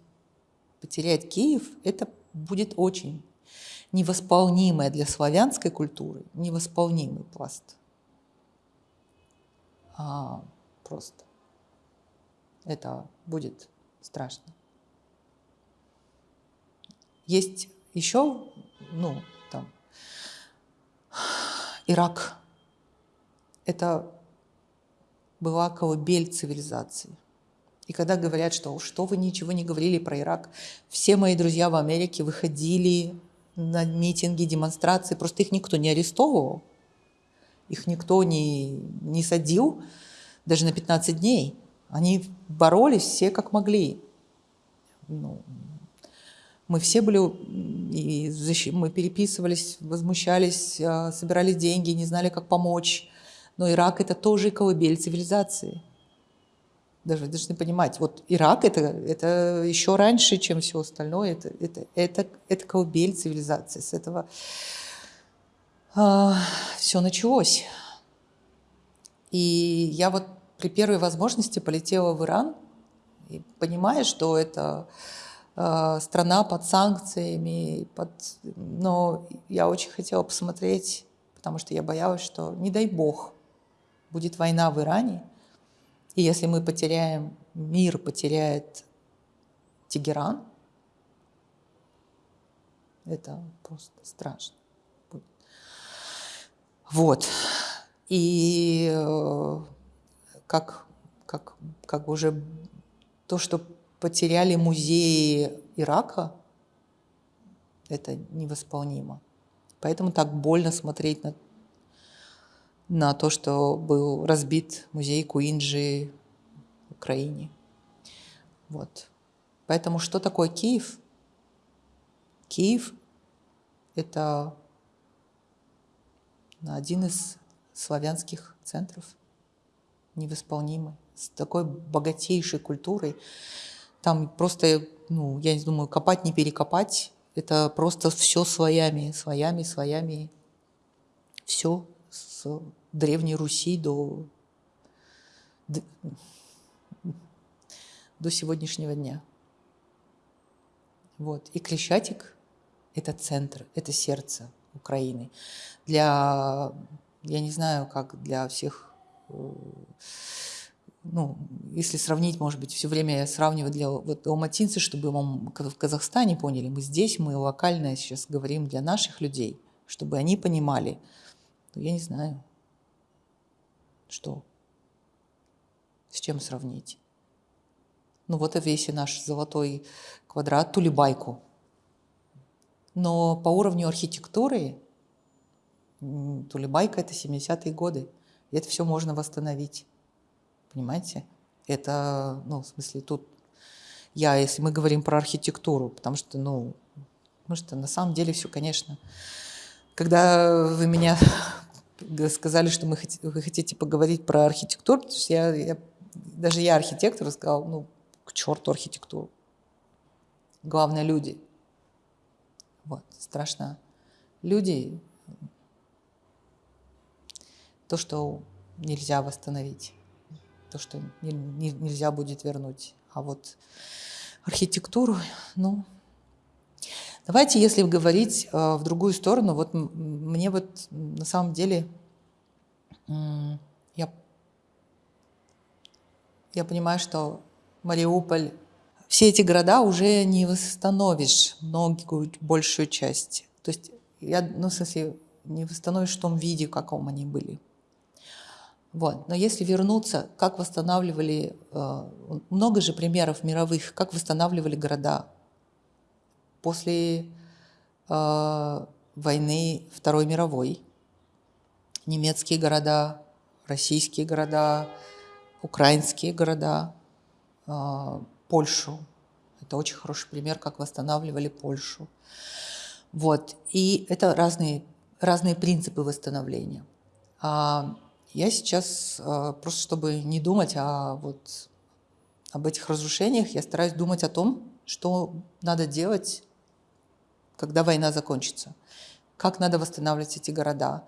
потерять Киев, это будет очень невосполнимое для славянской культуры, невосполнимый пласт. А, просто. Это будет страшно. Есть еще, ну, там, Ирак. Это была колыбель цивилизации. И когда говорят, что что вы ничего не говорили про Ирак, все мои друзья в Америке выходили на митинги, демонстрации, просто их никто не арестовывал, их никто не, не садил даже на 15 дней. Они боролись все как могли. Ну, мы все были, и защи- мы переписывались, возмущались, а, собирали деньги, не знали, как помочь. Но Ирак – это тоже колыбель цивилизации. Даже должны понимать, вот Ирак это, это еще раньше, чем все остальное. Это, это, это, это колыбель цивилизации. С этого все началось. И я вот при первой возможности полетела в Иран, и понимая, что это э, страна под санкциями, под... но я очень хотела посмотреть, потому что я боялась, что, не дай бог, будет война в Иране, и если мы потеряем, мир потеряет Тегеран, это просто страшно. будет. Вот. И э, как, как, как уже то, что потеряли музеи Ирака, это невосполнимо. Поэтому так больно смотреть на, на то, что был разбит музей Куинджи в Украине. Вот. Поэтому что такое Киев? Киев – это один из славянских центров, невосполнимый, с такой богатейшей культурой. Там просто, ну, я не думаю, копать, не перекопать. Это просто все своями, своями, своями. Все с Древней Руси до, до сегодняшнего дня. Вот. И Крещатик – это центр, это сердце Украины. Для, я не знаю, как для всех э, ну, если сравнить, может быть, все время я сравниваю для вот, алматинцы, чтобы мы в Казахстане поняли, мы здесь, мы локально сейчас говорим для наших людей, чтобы они понимали, ну, я не знаю, что, с чем сравнить. Ну вот весь наш золотой квадрат, Тулибайку. Но по уровню архитектуры Тулибайка – это 70-е годы. И это все можно восстановить. Понимаете? Это, ну, в смысле, тут я, если мы говорим про архитектуру, потому что, ну, потому что на самом деле все, конечно. Когда вы меня сказали, что мы, вы хотите поговорить про архитектуру, потому что я, я, даже я архитектор, сказал, ну, к черту архитектуру. Главное – люди. Вот, страшно. Люди – то, что нельзя восстановить то, что не, не, нельзя будет вернуть. А вот архитектуру, ну... Давайте, если говорить э, в другую сторону, вот мне вот на самом деле я, я понимаю, что Мариуполь, все эти города уже не восстановишь многие, большую часть. То есть я, ну, в смысле, не восстановишь в том виде, каком они были. Вот. Но если вернуться, как восстанавливали, э, много же примеров мировых, как восстанавливали города после э, войны Второй мировой. Немецкие города, российские города, украинские города, э, Польшу. Это очень хороший пример, как восстанавливали Польшу. Вот. И это разные, разные принципы восстановления. А, я сейчас, э, просто чтобы не думать о, вот, об этих разрушениях, я стараюсь думать о том, что надо делать, когда война закончится, как надо восстанавливать эти города.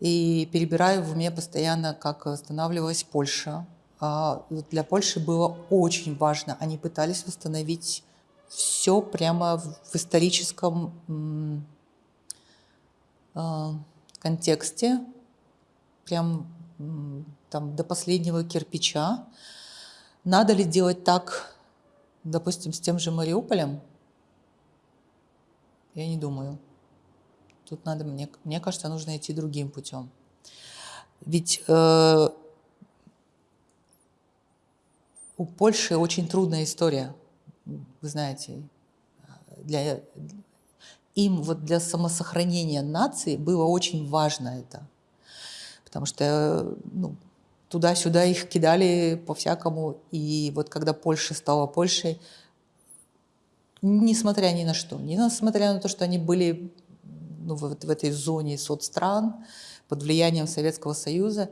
И перебираю в уме постоянно, как восстанавливалась Польша. А, для Польши было очень важно, они пытались восстановить все прямо в историческом э, контексте, прям там, до последнего кирпича. Надо ли делать так, допустим, с тем же Мариуполем? Я не думаю. Тут надо, мне, мне кажется, нужно идти другим путем. Ведь э, у Польши очень трудная история, вы знаете. Для, им вот для самосохранения нации было очень важно это потому что ну, туда-сюда их кидали по-всякому. И вот когда Польша стала Польшей, несмотря ни на что, несмотря на то, что они были ну, в, в этой зоне соцстран под влиянием Советского Союза,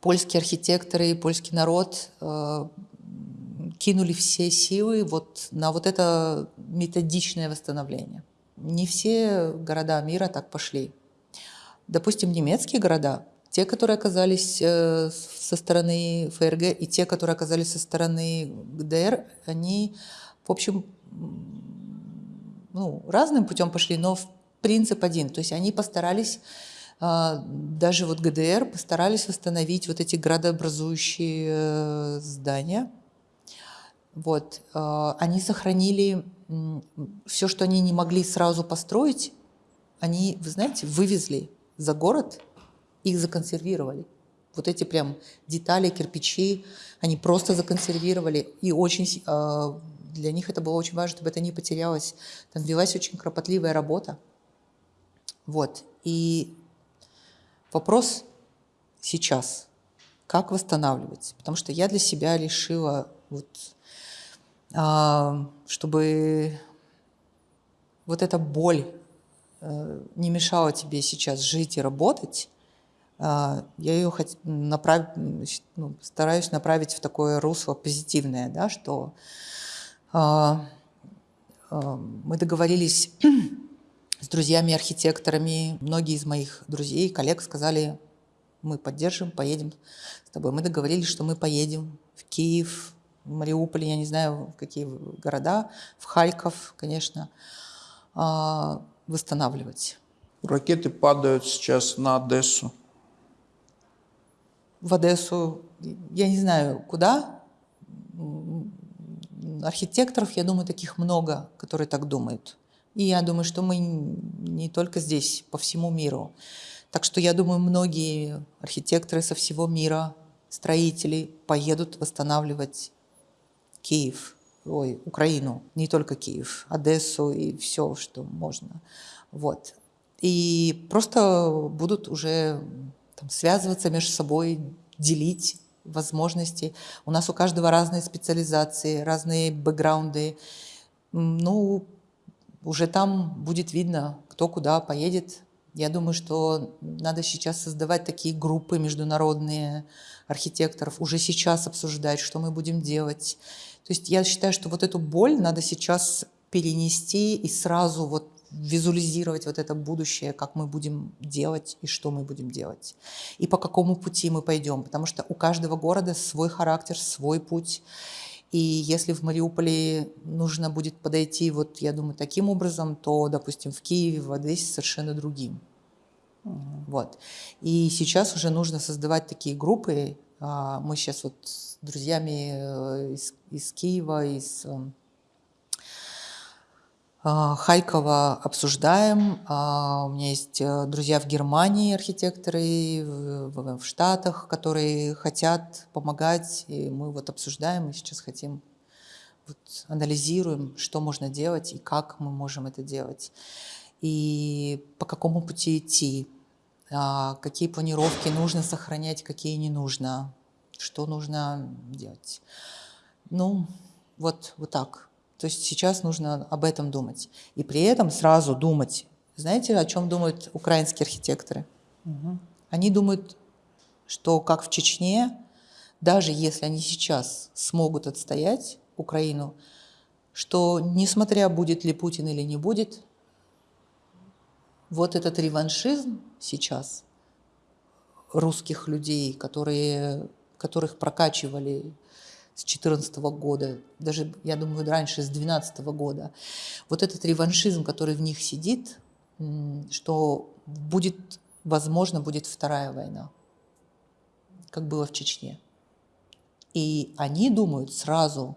польские архитекторы и польский народ э, кинули все силы вот на вот это методичное восстановление. Не все города мира так пошли. Допустим, немецкие города, те, которые оказались э, со стороны ФРГ и те, которые оказались со стороны ГДР, они, в общем, ну, разным путем пошли, но принцип один. То есть они постарались, а, даже вот ГДР постарались восстановить вот эти градообразующие э, здания. Вот. Они сохранили все, что они не могли сразу построить, они, вы знаете, вывезли за город, их законсервировали. Вот эти прям детали, кирпичи, они просто законсервировали. И очень э, для них это было очень важно, чтобы это не потерялось. Там велась очень кропотливая работа. Вот. И вопрос сейчас, как восстанавливать? Потому что я для себя решила, вот, э, чтобы вот эта боль не мешало тебе сейчас жить и работать, я ее направ... ну, стараюсь направить в такое русло позитивное, да, что мы договорились с друзьями-архитекторами. Многие из моих друзей, коллег сказали, мы поддержим, поедем с тобой. Мы договорились, что мы поедем в Киев, в Мариуполь, я не знаю, в какие города, в Харьков, конечно, а, восстанавливать. Ракеты падают сейчас на Одессу. В Одессу, я не знаю, куда. Архитекторов, я думаю, таких много, которые так думают. И я думаю, что мы не только здесь, по всему миру. Так что я думаю, многие архитекторы со всего мира, строители поедут восстанавливать Киев, ой, Украину, не только Киев, Одессу и все, что можно. Вот. И просто будут уже там, связываться между собой, делить возможности. У нас у каждого разные специализации, разные бэкграунды. Ну, уже там будет видно, кто куда поедет. Я думаю, что надо сейчас создавать такие группы международные архитекторов, уже сейчас обсуждать, что мы будем делать. То есть я считаю, что вот эту боль надо сейчас перенести и сразу вот визуализировать вот это будущее, как мы будем делать и что мы будем делать. И по какому пути мы пойдем, потому что у каждого города свой характер, свой путь. И если в Мариуполе нужно будет подойти, вот я думаю, таким образом, то, допустим, в Киеве, в Одессе совершенно другим. Mm Вот. И сейчас уже нужно создавать такие группы. А, мы сейчас вот друзьями э, из, из Киева, из эм, а, Харькова обсуждаем. А, у меня есть э, друзья в Германии, архитекторы, в Штатах, которые хотят помогать. И мы вот обсуждаем и сейчас хотим, вот, анализируем, что можно делать и как мы можем это делать. И по какому пути идти, а, какие планировки нужно сохранять, какие не нужно, что нужно делать. Ну, вот, вот так. То есть сейчас нужно об этом думать. И при этом сразу думать. Знаете, о чем думают украинские архитекторы? Угу. Они думают, что как в Чечне, даже если они сейчас смогут отстоять Украину, что несмотря будет ли Путин или не будет, вот этот реваншизм сейчас русских людей, которые, которых прокачивали с 2014 года, даже, я думаю, раньше, с 2012 года, вот этот реваншизм, который в них сидит, что будет, возможно, будет вторая война, как было в Чечне. И они думают сразу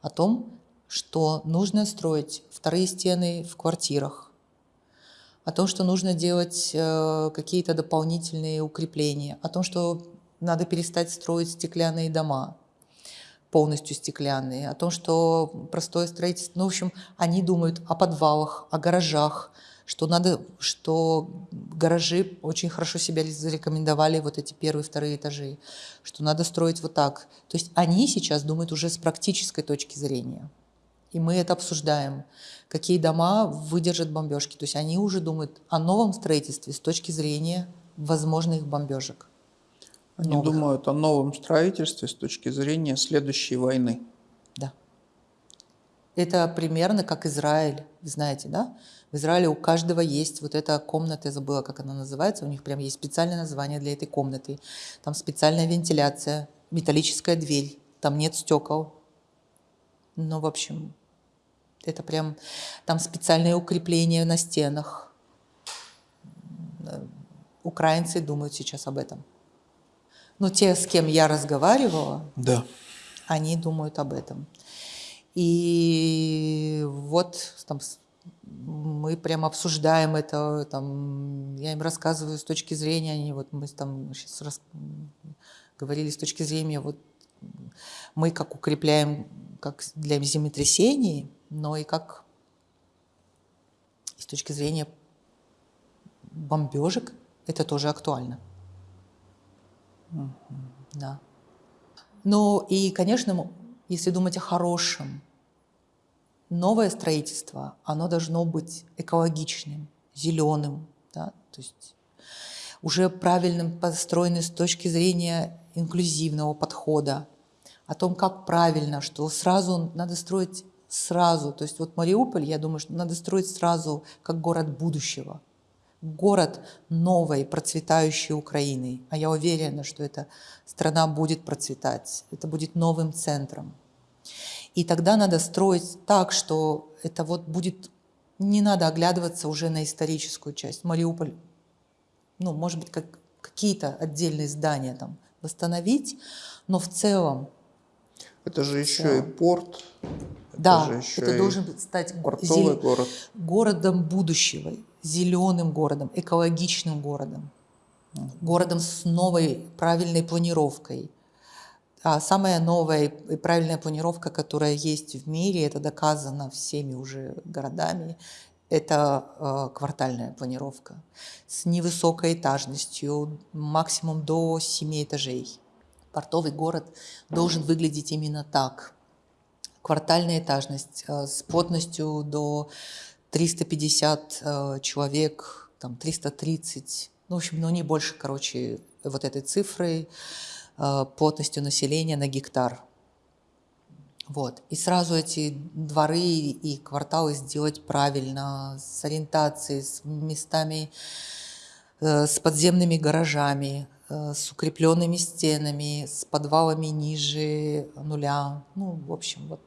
о том, что нужно строить вторые стены в квартирах, о том, что нужно делать э, какие-то дополнительные укрепления, о том, что надо перестать строить стеклянные дома, полностью стеклянные, о том, что простое строительство, ну, в общем, они думают о подвалах, о гаражах, что надо, что гаражи очень хорошо себя зарекомендовали, вот эти первые, вторые этажи, что надо строить вот так. То есть они сейчас думают уже с практической точки зрения. И мы это обсуждаем, какие дома выдержат бомбежки. То есть они уже думают о новом строительстве с точки зрения возможных бомбежек. Они новых. думают о новом строительстве с точки зрения следующей войны. Да. Это примерно как Израиль, знаете, да? В Израиле у каждого есть вот эта комната, я забыла, как она называется, у них прям есть специальное название для этой комнаты. Там специальная вентиляция, металлическая дверь, там нет стекол. Ну, в общем, это прям, там специальные укрепления на стенах. Украинцы думают сейчас об этом. Но те, с кем я разговаривала, да. они думают об этом. И вот там, мы прям обсуждаем это, там, я им рассказываю с точки зрения, они вот мы там сейчас рас... говорили с точки зрения, вот мы как укрепляем как для землетрясений, но и как с точки зрения бомбежек это тоже актуально. Да. Ну и, конечно, если думать о хорошем, новое строительство, оно должно быть экологичным, зеленым. Да? То есть уже правильным построены с точки зрения инклюзивного подхода, о том, как правильно, что сразу надо строить сразу. То есть вот Мариуполь, я думаю, что надо строить сразу как город будущего, город новой процветающей Украины. А я уверена, что эта страна будет процветать, это будет новым центром. И тогда надо строить так, что это вот будет... Не надо оглядываться уже на историческую часть. Мариуполь, ну, может быть, как какие-то отдельные здания там восстановить, но в целом... Это же еще и порт. Да, это, это должен стать портовый город. городом будущего, зеленым городом, экологичным городом, городом с новой правильной планировкой. А самая новая и правильная планировка, которая есть в мире, это доказано всеми уже городами, это э, квартальная планировка с невысокой этажностью, максимум до 7 этажей. Портовый город должен выглядеть именно так. Квартальная этажность э, с плотностью до 350 э, человек, там 330, ну, в общем, ну, не больше, короче, вот этой цифры, э, плотностью населения на гектар. Вот. И сразу эти дворы и кварталы сделать правильно, с ориентацией, с местами, э, с подземными гаражами, с укрепленными стенами, с подвалами ниже нуля. Ну, в общем, вот.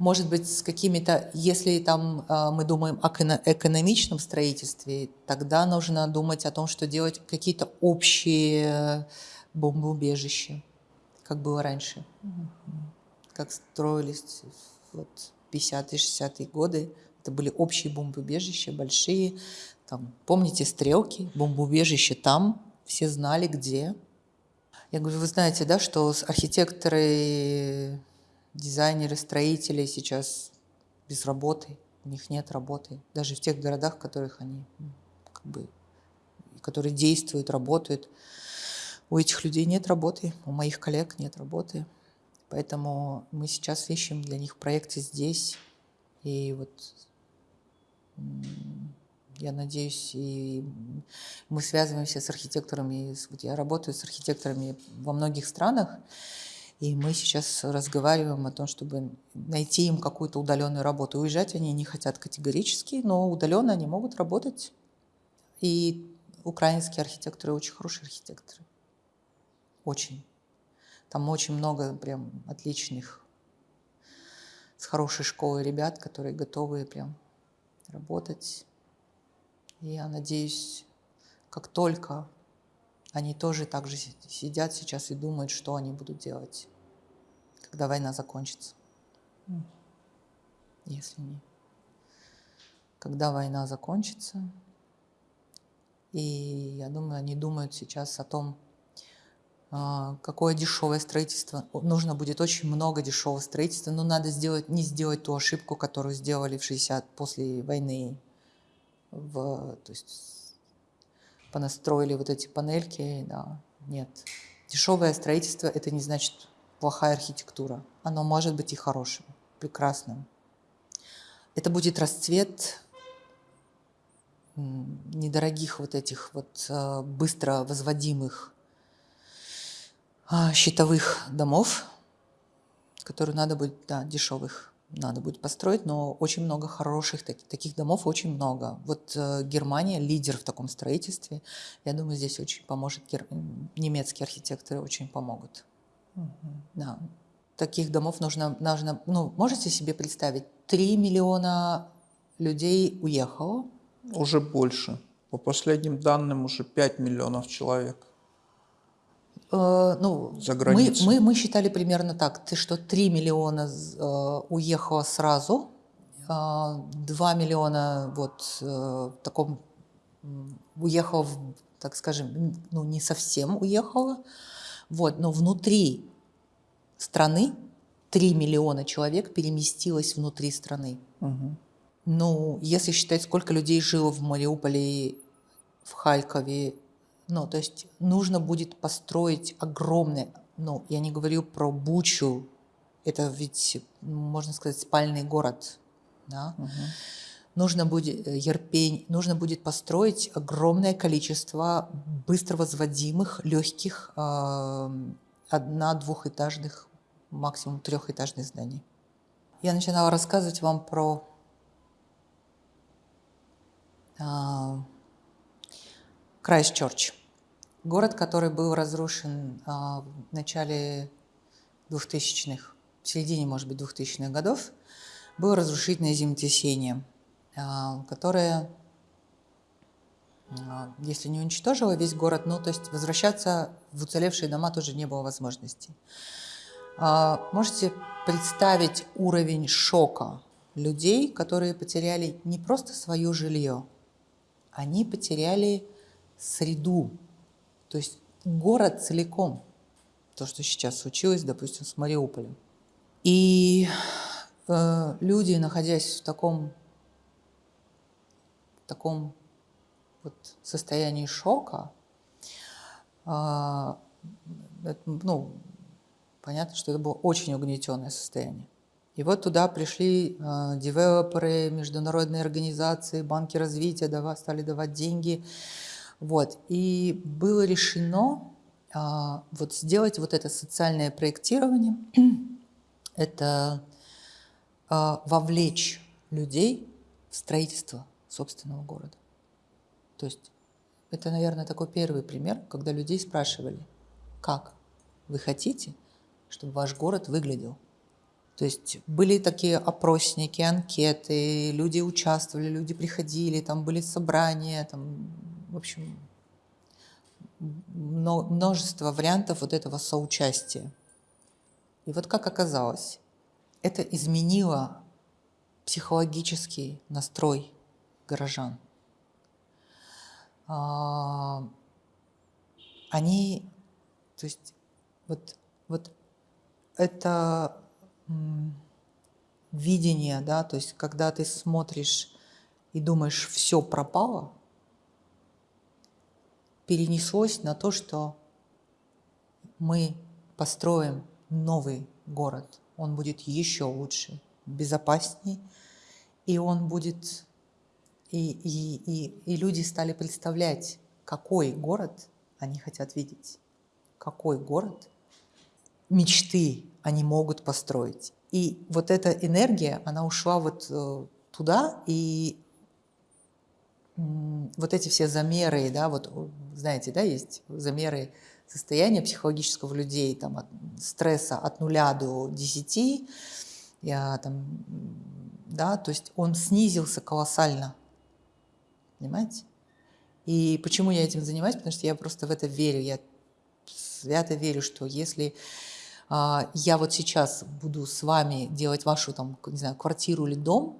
Может быть, с какими-то, если там э, мы думаем о экономичном строительстве, тогда нужно думать о том, что делать какие-то общие бомбоубежища как было раньше, как строились вот 50-е, 60-е годы. Это были общие бомбоубежища, большие. Там, помните стрелки, бомбоубежище там, все знали где. Я говорю, вы знаете, да, что архитекторы, дизайнеры, строители сейчас без работы, у них нет работы. Даже в тех городах, в которых они как бы, которые действуют, работают у этих людей нет работы, у моих коллег нет работы. Поэтому мы сейчас ищем для них проекты здесь. И вот я надеюсь, и мы связываемся с архитекторами. Я работаю с архитекторами во многих странах, и мы сейчас разговариваем о том, чтобы найти им какую-то удаленную работу. Уезжать они не хотят категорически, но удаленно они могут работать. И украинские архитекторы очень хорошие архитекторы. Очень. Там очень много прям отличных, с хорошей школы ребят, которые готовы прям работать. И я надеюсь, как только они тоже так же сидят сейчас и думают, что они будут делать, когда война закончится. Если не. Когда война закончится, и я думаю, они думают сейчас о том, а, какое дешевое строительство. Нужно будет очень много дешевого строительства, но надо сделать, не сделать ту ошибку, которую сделали в 60 после войны. В, то есть понастроили вот эти панельки, да, нет. Дешевое строительство – это не значит плохая архитектура. Оно может быть и хорошим, прекрасным. Это будет расцвет недорогих вот этих вот а, быстро возводимых а, щитовых домов, которые надо будет, да, дешевых надо будет построить, но очень много хороших таких, таких домов, очень много. Вот э, Германия лидер в таком строительстве. Я думаю, здесь очень поможет, гер... немецкие архитекторы очень помогут. Угу. Да. Таких домов нужно, нужно, ну, можете себе представить, 3 миллиона людей уехало. Уже больше. По последним данным, уже 5 миллионов человек. Э, ну, За Мы, мы, мы считали примерно так, ты что 3 миллиона э, уехало сразу, 2 э, миллиона вот в таком уехало, так скажем, ну не совсем уехало, вот, но внутри страны 3 миллиона человек переместилось внутри страны. Угу. Ну, если считать, сколько людей жило в Мариуполе, в Харькове ну, то есть нужно будет построить огромный, ну, я не говорю про Бучу, это ведь, можно сказать, спальный город, да? Угу. нужно будет Ерпень, нужно будет построить огромное количество быстро возводимых, легких, одна-двухэтажных, максимум трехэтажных зданий. Я начинала рассказывать вам про Крайстчерч. Город, который был разрушен а, в начале 2000-х, в середине, может быть, 2000-х годов, было разрушительное землетрясение, а, которое, а, если не уничтожило весь город, ну, то есть возвращаться в уцелевшие дома тоже не было возможности. Можете представить уровень шока людей, которые потеряли не просто свое жилье, они потеряли среду, то есть город целиком, то, что сейчас случилось, допустим, с Мариуполем. И э, люди, находясь в таком, в таком вот состоянии шока, э, ну, понятно, что это было очень угнетенное состояние. И вот туда пришли э, девелоперы, международные организации, банки развития давать, стали давать деньги, вот. И было решено а, вот сделать вот это социальное проектирование, это а, вовлечь людей в строительство собственного города. То есть это, наверное, такой первый пример, когда людей спрашивали, как вы хотите, чтобы ваш город выглядел. То есть были такие опросники, анкеты, люди участвовали, люди приходили, там были собрания, там в общем, множество вариантов вот этого соучастия. И вот как оказалось, это изменило психологический настрой горожан. А, они, то есть вот, вот это видение, да, то есть когда ты смотришь и думаешь, все пропало, перенеслось на то, что мы построим новый город. Он будет еще лучше, безопасней, и он будет... И, и, и, и люди стали представлять, какой город они хотят видеть, какой город мечты они могут построить. И вот эта энергия, она ушла вот э, туда, и вот эти все замеры, да, вот знаете, да, есть замеры состояния психологического людей, там, от стресса от нуля до 10, я там, да, то есть он снизился колоссально, понимаете? И почему я этим занимаюсь? Потому что я просто в это верю, я свято верю, что если а, я вот сейчас буду с вами делать вашу там, не знаю, квартиру или дом,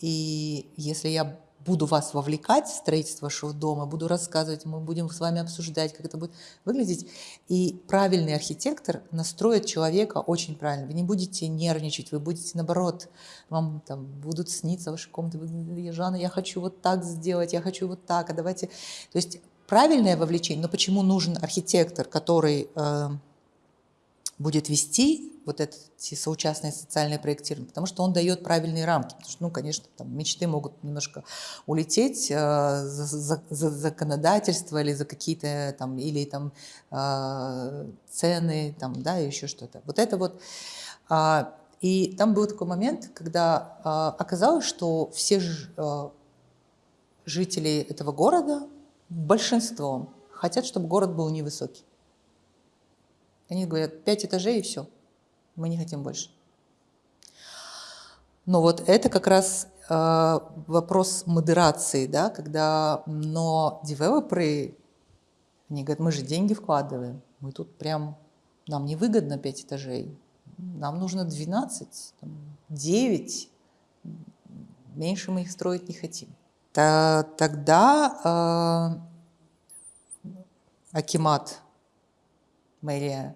и если я буду вас вовлекать в строительство вашего дома, буду рассказывать, мы будем с вами обсуждать, как это будет выглядеть. И правильный архитектор настроит человека очень правильно. Вы не будете нервничать, вы будете наоборот, вам там будут сниться ваши комнаты, вы, Жанна, я хочу вот так сделать, я хочу вот так, а давайте... То есть правильное вовлечение, но почему нужен архитектор, который... Э, будет вести вот эти соучастные социальные проектирование, потому что он дает правильные рамки. Потому что, ну, конечно, там мечты могут немножко улететь э, за, за, за законодательство или за какие-то там, или там э, цены, там, да, еще что-то. Вот это вот. Э, и там был такой момент, когда э, оказалось, что все ж, э, жители этого города, большинством, хотят, чтобы город был невысокий. Они говорят, пять этажей и все, мы не хотим больше. Но вот это как раз э, вопрос модерации, да, когда, но девелоперы, они говорят, мы же деньги вкладываем, мы тут прям, нам невыгодно 5 этажей, нам нужно 12, 9, меньше мы их строить не хотим. Тогда э, Акимат, мэрия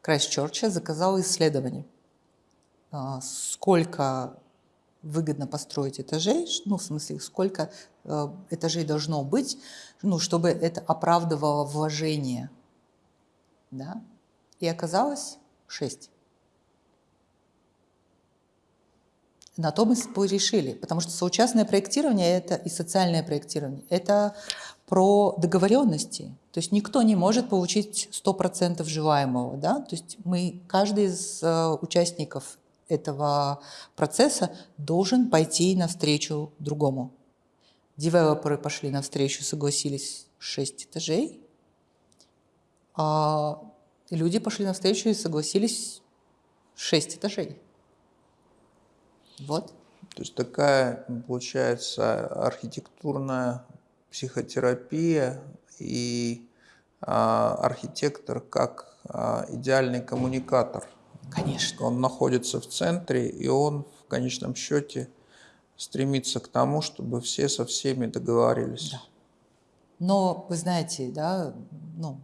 Крайстчерча заказал исследование, а, сколько выгодно построить этажей, ну, в смысле, сколько э, этажей должно быть, ну, чтобы это оправдывало вложение. Да? И оказалось 6. На то мы решили, потому что соучастное проектирование это и социальное проектирование – это про договоренности. То есть никто не может получить 100% желаемого. Да? То есть мы, каждый из э, участников этого процесса должен пойти навстречу другому. Девелоперы пошли навстречу, согласились 6 этажей, а люди пошли навстречу и согласились 6 этажей. Вот. То есть такая, получается, архитектурная психотерапия и а, архитектор как а, идеальный коммуникатор. Конечно. Он находится в центре, и он в конечном счете стремится к тому, чтобы все со всеми договорились. Да. Но вы знаете, да, ну,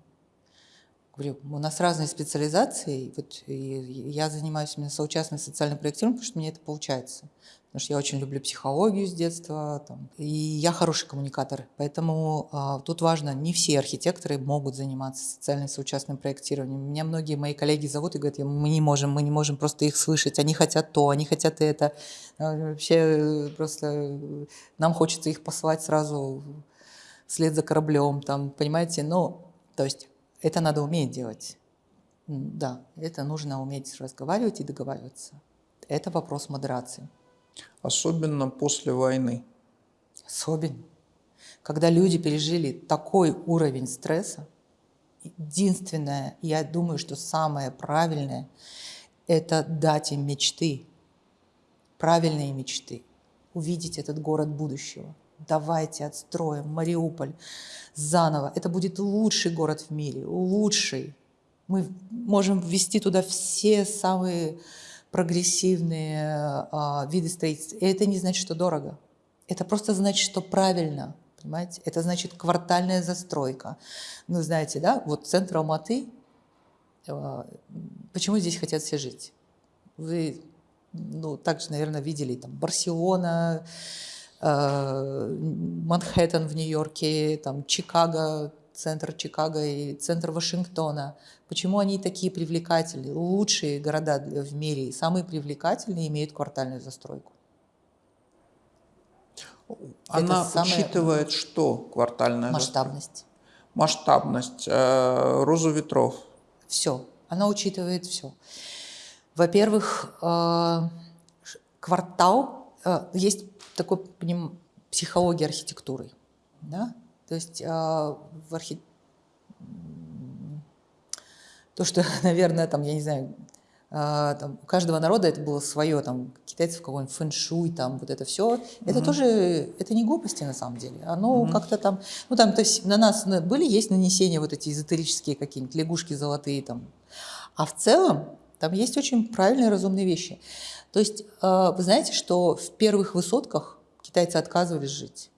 говорю, у нас разные специализации, вот я занимаюсь именно соучастным социальным проектированием, потому что мне это получается. Потому что я очень люблю психологию с детства, там, и я хороший коммуникатор. Поэтому а, тут важно, не все архитекторы могут заниматься социальным соучастным проектированием. Меня многие мои коллеги зовут и говорят, мы не можем, мы не можем просто их слышать, они хотят то, они хотят это. А, вообще просто нам хочется их послать сразу вслед за кораблем, там, понимаете? Ну, то есть это надо уметь делать. Да, это нужно уметь разговаривать и договариваться. Это вопрос модерации. Особенно после войны. Особенно. Когда люди пережили такой уровень стресса, единственное, я думаю, что самое правильное, это дать им мечты, правильные мечты, увидеть этот город будущего давайте отстроим Мариуполь заново. Это будет лучший город в мире, лучший. Мы можем ввести туда все самые прогрессивные а, виды строительства. И это не значит, что дорого. Это просто значит, что правильно. Понимаете? Это значит квартальная застройка. Ну, знаете, да, вот центр Алматы, а, почему здесь хотят все жить? Вы, ну, также, наверное, видели там Барселона, Манхэттен в Нью-Йорке, там Чикаго, центр Чикаго и центр Вашингтона. Почему они такие привлекательные? Лучшие города в мире, самые привлекательные имеют квартальную застройку. Она Это учитывает что квартальная масштабность? Застройка? Масштабность, э, розу ветров. Все. Она учитывает все. Во-первых, э, квартал э, есть такой поним, психологии архитектуры. Да? То есть э, в архи... то, что, наверное, там, я не знаю, э, там, у каждого народа это было свое, там, китайцев кого-нибудь фэншуй, там, вот это все, это тоже, это не глупости на самом деле, оно mm-hmm. как-то там, ну, там, то есть на нас были, есть нанесения вот эти эзотерические какие-нибудь, лягушки золотые, там, а в целом там есть очень правильные, разумные вещи. То есть э, вы знаете, что в первых высотках китайцы отказывались жить.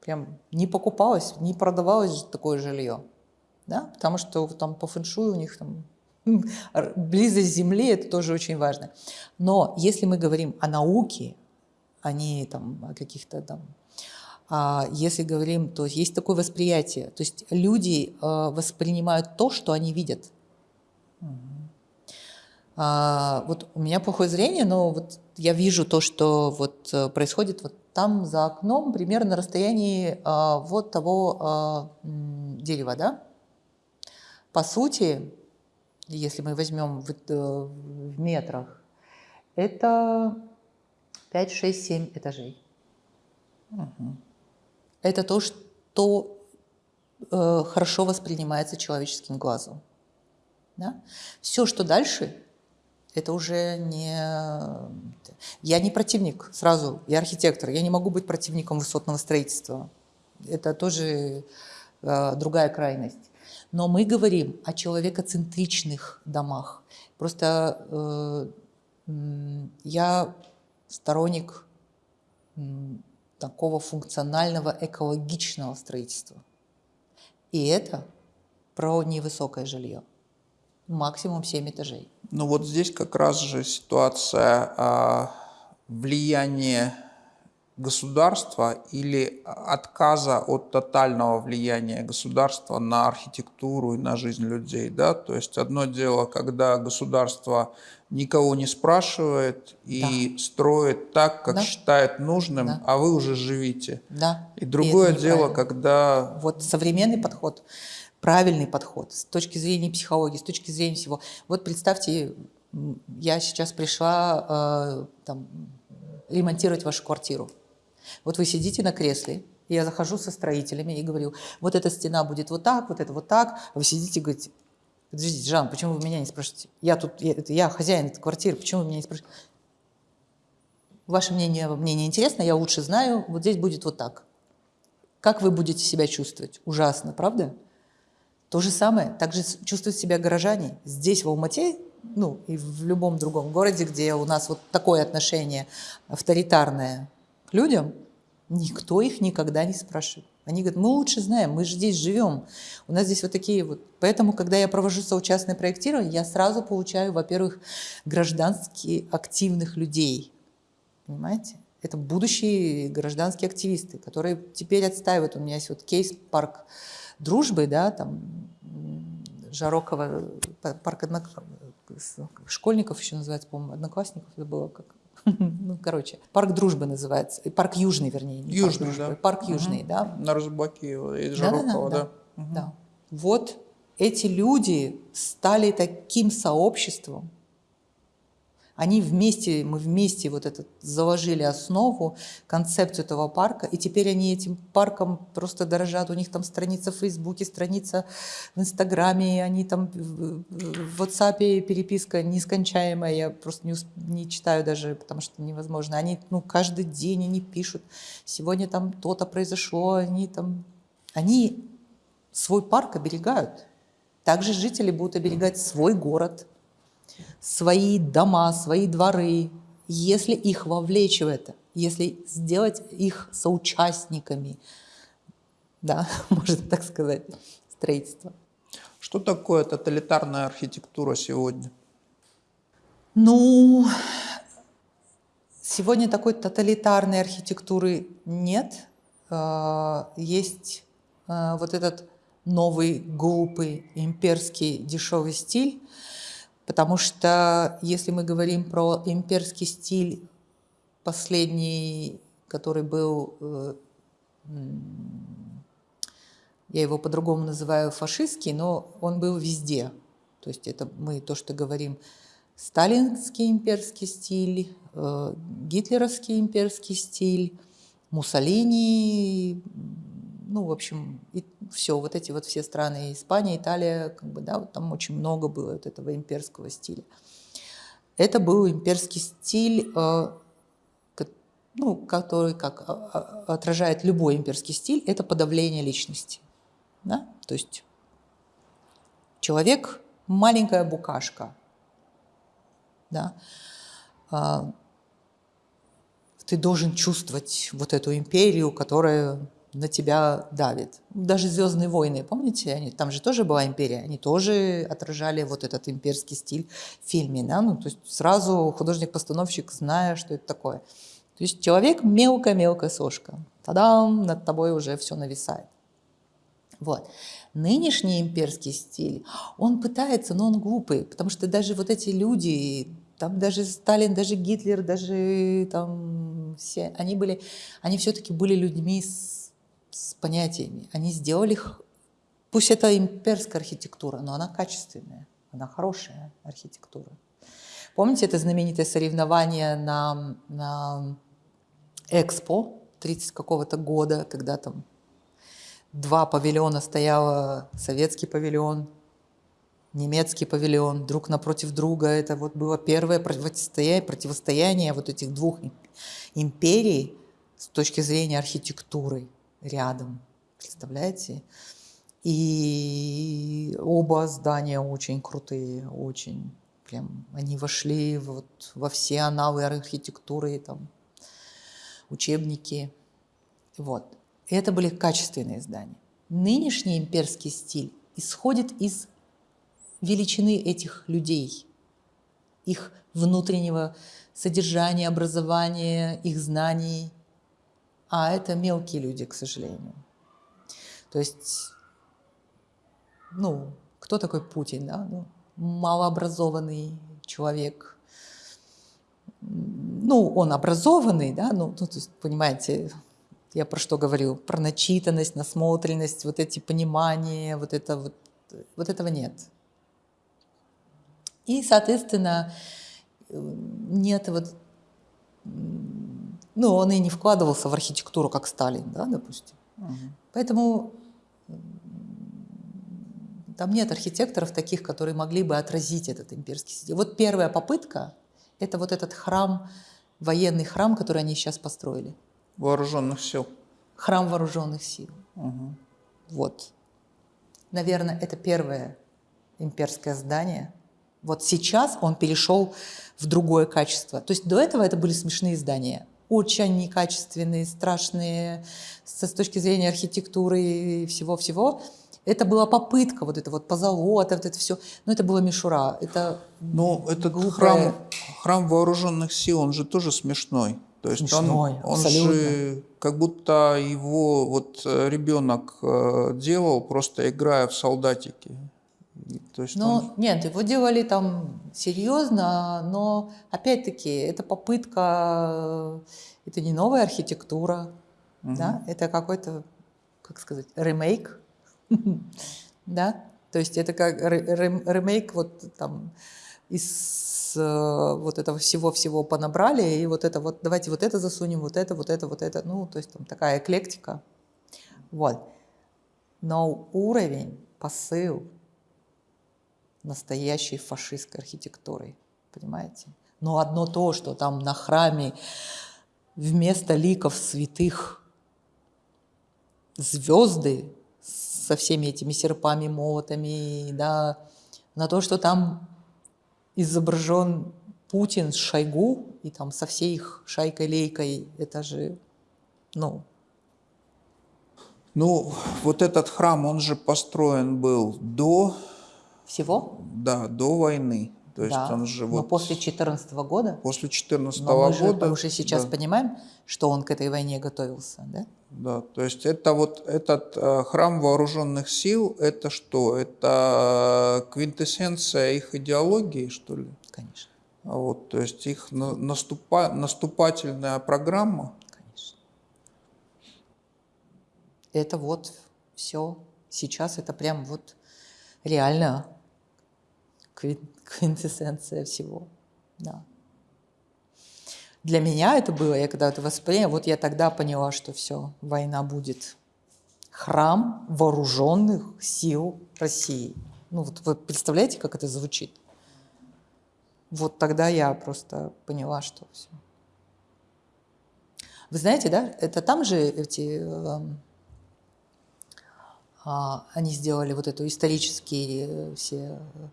Прям не покупалось, не продавалось такое жилье. Да? Потому что там по фэншую у них там близость земли, это тоже очень важно. Но если мы говорим о науке, а не там, о каких-то там... А если говорим, то есть такое восприятие. То есть люди э, воспринимают то, что они видят. А, вот у меня плохое зрение, но вот я вижу то, что вот э, происходит вот там за окном, примерно на расстоянии а, вот того а, дерева, да. По сути, если мы возьмем в, э, в метрах, это 5, 6, 7 этажей. Угу. Это то, что э, хорошо воспринимается человеческим глазом. Да? Все, что дальше, это уже не... Я не противник сразу, я архитектор, я не могу быть противником высотного строительства. Это тоже э, другая крайность. Но мы говорим о человекоцентричных домах. Просто э, я сторонник такого функционального экологичного строительства. И это про невысокое жилье максимум 7 этажей. Ну вот здесь как раз же ситуация а, влияния государства или отказа от тотального влияния государства на архитектуру и на жизнь людей. Да? То есть одно дело, когда государство никого не спрашивает и да. строит так, как да. считает нужным, да. а вы уже живите. Да. И другое и дело, когда... Вот современный подход, правильный подход с точки зрения психологии, с точки зрения всего. Вот представьте, я сейчас пришла э, там, ремонтировать вашу квартиру. Вот вы сидите на кресле, я захожу со строителями и говорю, вот эта стена будет вот так, вот это вот так. А вы сидите и говорите, подождите, Жан, почему вы меня не спрашиваете? Я тут, я, я хозяин этой квартиры, почему вы меня не спрашиваете? Ваше мнение мне не интересно, я лучше знаю, вот здесь будет вот так. Как вы будете себя чувствовать? Ужасно, правда? То же самое, также чувствуют себя горожане. Здесь, в Алмате, ну и в любом другом городе, где у нас вот такое отношение авторитарное людям, никто их никогда не спрашивает. Они говорят, мы лучше знаем, мы же здесь живем. У нас здесь вот такие вот. Поэтому, когда я провожу соучастное проектирование, я сразу получаю, во-первых, гражданские активных людей. Понимаете? Это будущие гражданские активисты, которые теперь отстаивают. У меня есть вот кейс парк дружбы, да, там Жарокова, парк однок... школьников еще называется, по-моему, одноклассников, это было как ну, короче, парк дружбы называется, парк Южный, вернее. Не Южный, парк, да. Парк Южный, угу. да. На Рузбаке из Жарокова, да. Да, да, да. Угу. да. Вот эти люди стали таким сообществом, они вместе, мы вместе вот этот заложили основу, концепцию этого парка, и теперь они этим парком просто дорожат. У них там страница в Фейсбуке, страница в Инстаграме, они там в WhatsApp переписка нескончаемая, я просто не, не читаю даже, потому что невозможно. Они ну, каждый день они пишут, сегодня там то-то произошло, они там... Они свой парк оберегают. Также жители будут оберегать свой город – свои дома, свои дворы, если их вовлечь в это, если сделать их соучастниками, да, можно так сказать, строительства. Что такое тоталитарная архитектура сегодня? Ну, сегодня такой тоталитарной архитектуры нет. А, есть а, вот этот новый, глупый, имперский, дешевый стиль, Потому что если мы говорим про имперский стиль, последний, который был, э, я его по-другому называю фашистский, но он был везде. То есть это мы то, что говорим, сталинский имперский стиль, э, гитлеровский имперский стиль, Муссолини, ну, в общем, и все, вот эти вот все страны, Испания, Италия, как бы, да, вот там очень много было вот этого имперского стиля. Это был имперский стиль, э, ну, который как а, а, отражает любой имперский стиль, это подавление личности. Да? То есть человек – маленькая букашка. Да? А, ты должен чувствовать вот эту империю, которая на тебя давит. Даже «Звездные войны», помните, они, там же тоже была империя, они тоже отражали вот этот имперский стиль в фильме. Да? Ну, то есть сразу художник-постановщик, зная, что это такое. То есть человек мелкая-мелкая сошка. Тадам, над тобой уже все нависает. Вот. Нынешний имперский стиль, он пытается, но он глупый, потому что даже вот эти люди, там даже Сталин, даже Гитлер, даже там все, они были, они все-таки были людьми с с понятиями. Они сделали пусть это имперская архитектура, но она качественная, она хорошая архитектура. Помните это знаменитое соревнование на, на Экспо 30 какого-то года, когда там два павильона стояло, советский павильон, немецкий павильон, друг напротив друга. Это вот было первое противостояние, противостояние вот этих двух империй с точки зрения архитектуры рядом, представляете? И оба здания очень крутые, очень прям они вошли вот во все аналы архитектуры, там, учебники. Вот. И это были качественные здания. Нынешний имперский стиль исходит из величины этих людей, их внутреннего содержания, образования, их знаний – а это мелкие люди, к сожалению. То есть, ну, кто такой Путин, да? Ну, малообразованный человек. Ну, он образованный, да, ну, ну, то есть, понимаете, я про что говорю? Про начитанность, насмотренность, вот эти понимания, вот это вот, вот этого нет. И, соответственно, нет вот, ну, он и не вкладывался в архитектуру, как Сталин, да, допустим. Угу. Поэтому там нет архитекторов таких, которые могли бы отразить этот имперский стиль. Вот первая попытка – это вот этот храм, военный храм, который они сейчас построили. Вооруженных сил. Храм вооруженных сил. Угу. Вот. Наверное, это первое имперское здание. Вот сейчас он перешел в другое качество. То есть до этого это были смешные здания. Очень некачественные, страшные с точки зрения архитектуры и всего-всего. Это была попытка, вот это вот позолота, вот это все. Но это была мишура. Это Ну, этот глупое... храм, храм вооруженных сил, он же тоже смешной. То есть смешной, он, он же как будто его вот э, ребенок э, делал, просто играя в солдатики. То есть ну, он... нет, его делали там серьезно, но опять-таки это попытка, это не новая архитектура, угу. да, это какой-то, как сказать, ремейк да, то есть это как ремейк вот там из э, вот этого всего-всего понабрали, и вот это вот, давайте вот это засунем, вот это, вот это, вот это, ну, то есть там такая эклектика, вот. Но уровень, посыл настоящей фашистской архитектуры, понимаете? Но одно то, что там на храме вместо ликов святых звезды со всеми этими серпами, молотами, да, на то, что там изображен Путин с Шойгу и там со всей их шайкой-лейкой, это же, ну... Ну, вот этот храм, он же построен был до... Всего? Да, до войны. То есть да, он же вот... но после 2014 года? После 2014 года. Мы уже сейчас да. понимаем, что он к этой войне готовился, да? Да, то есть это вот этот э, храм вооруженных сил, это что? Это квинтэссенция их идеологии, что ли? Конечно. А вот, то есть их наступа, наступательная программа? Конечно. Это вот все. Сейчас это прям вот реально квинтэссенция всего. Да. Для меня это было, я когда это восприняла, вот я тогда поняла, что все, война будет. Храм вооруженных сил России. Ну вот вы представляете, как это звучит? Вот тогда я просто поняла, что все. Вы знаете, да, это там же эти, э, э, они сделали вот эту исторические все Э,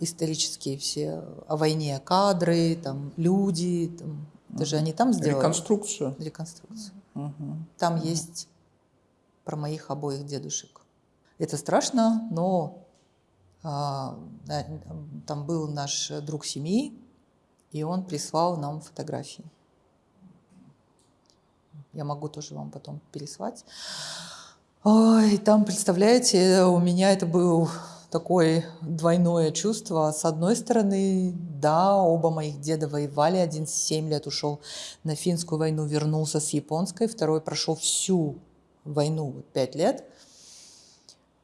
исторические все о войне кадры, там люди, там, это же они там сделали. Реконструкцию. Реконструкцию. Угу. Там угу. есть про моих обоих дедушек. Это страшно, но а, там был наш друг семьи, и он прислал нам фотографии. Я могу тоже вам потом переслать. Ой, там, представляете, у меня это был такое двойное чувство. С одной стороны, да, оба моих деда воевали. Один 7 лет ушел на финскую войну, вернулся с японской. Второй прошел всю войну, 5 лет.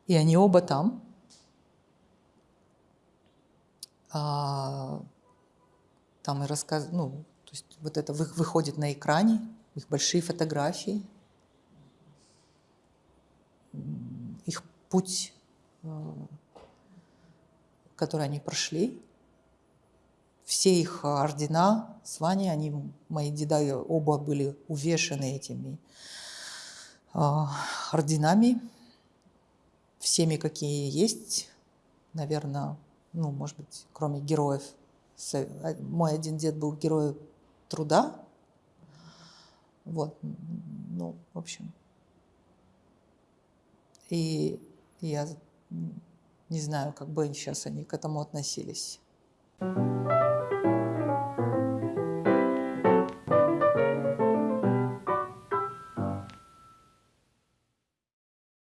И они оба там. А, там и рассказ, ну, то есть вот это выходит на экране, их большие фотографии, их путь э, которые они прошли. Все их ордена, звания, они, мои деда оба были увешаны этими э, орденами, всеми, какие есть, наверное, ну, может быть, кроме героев. А, мой один дед был герой труда. Вот, ну, в общем. И я не знаю, как бы сейчас они к этому относились.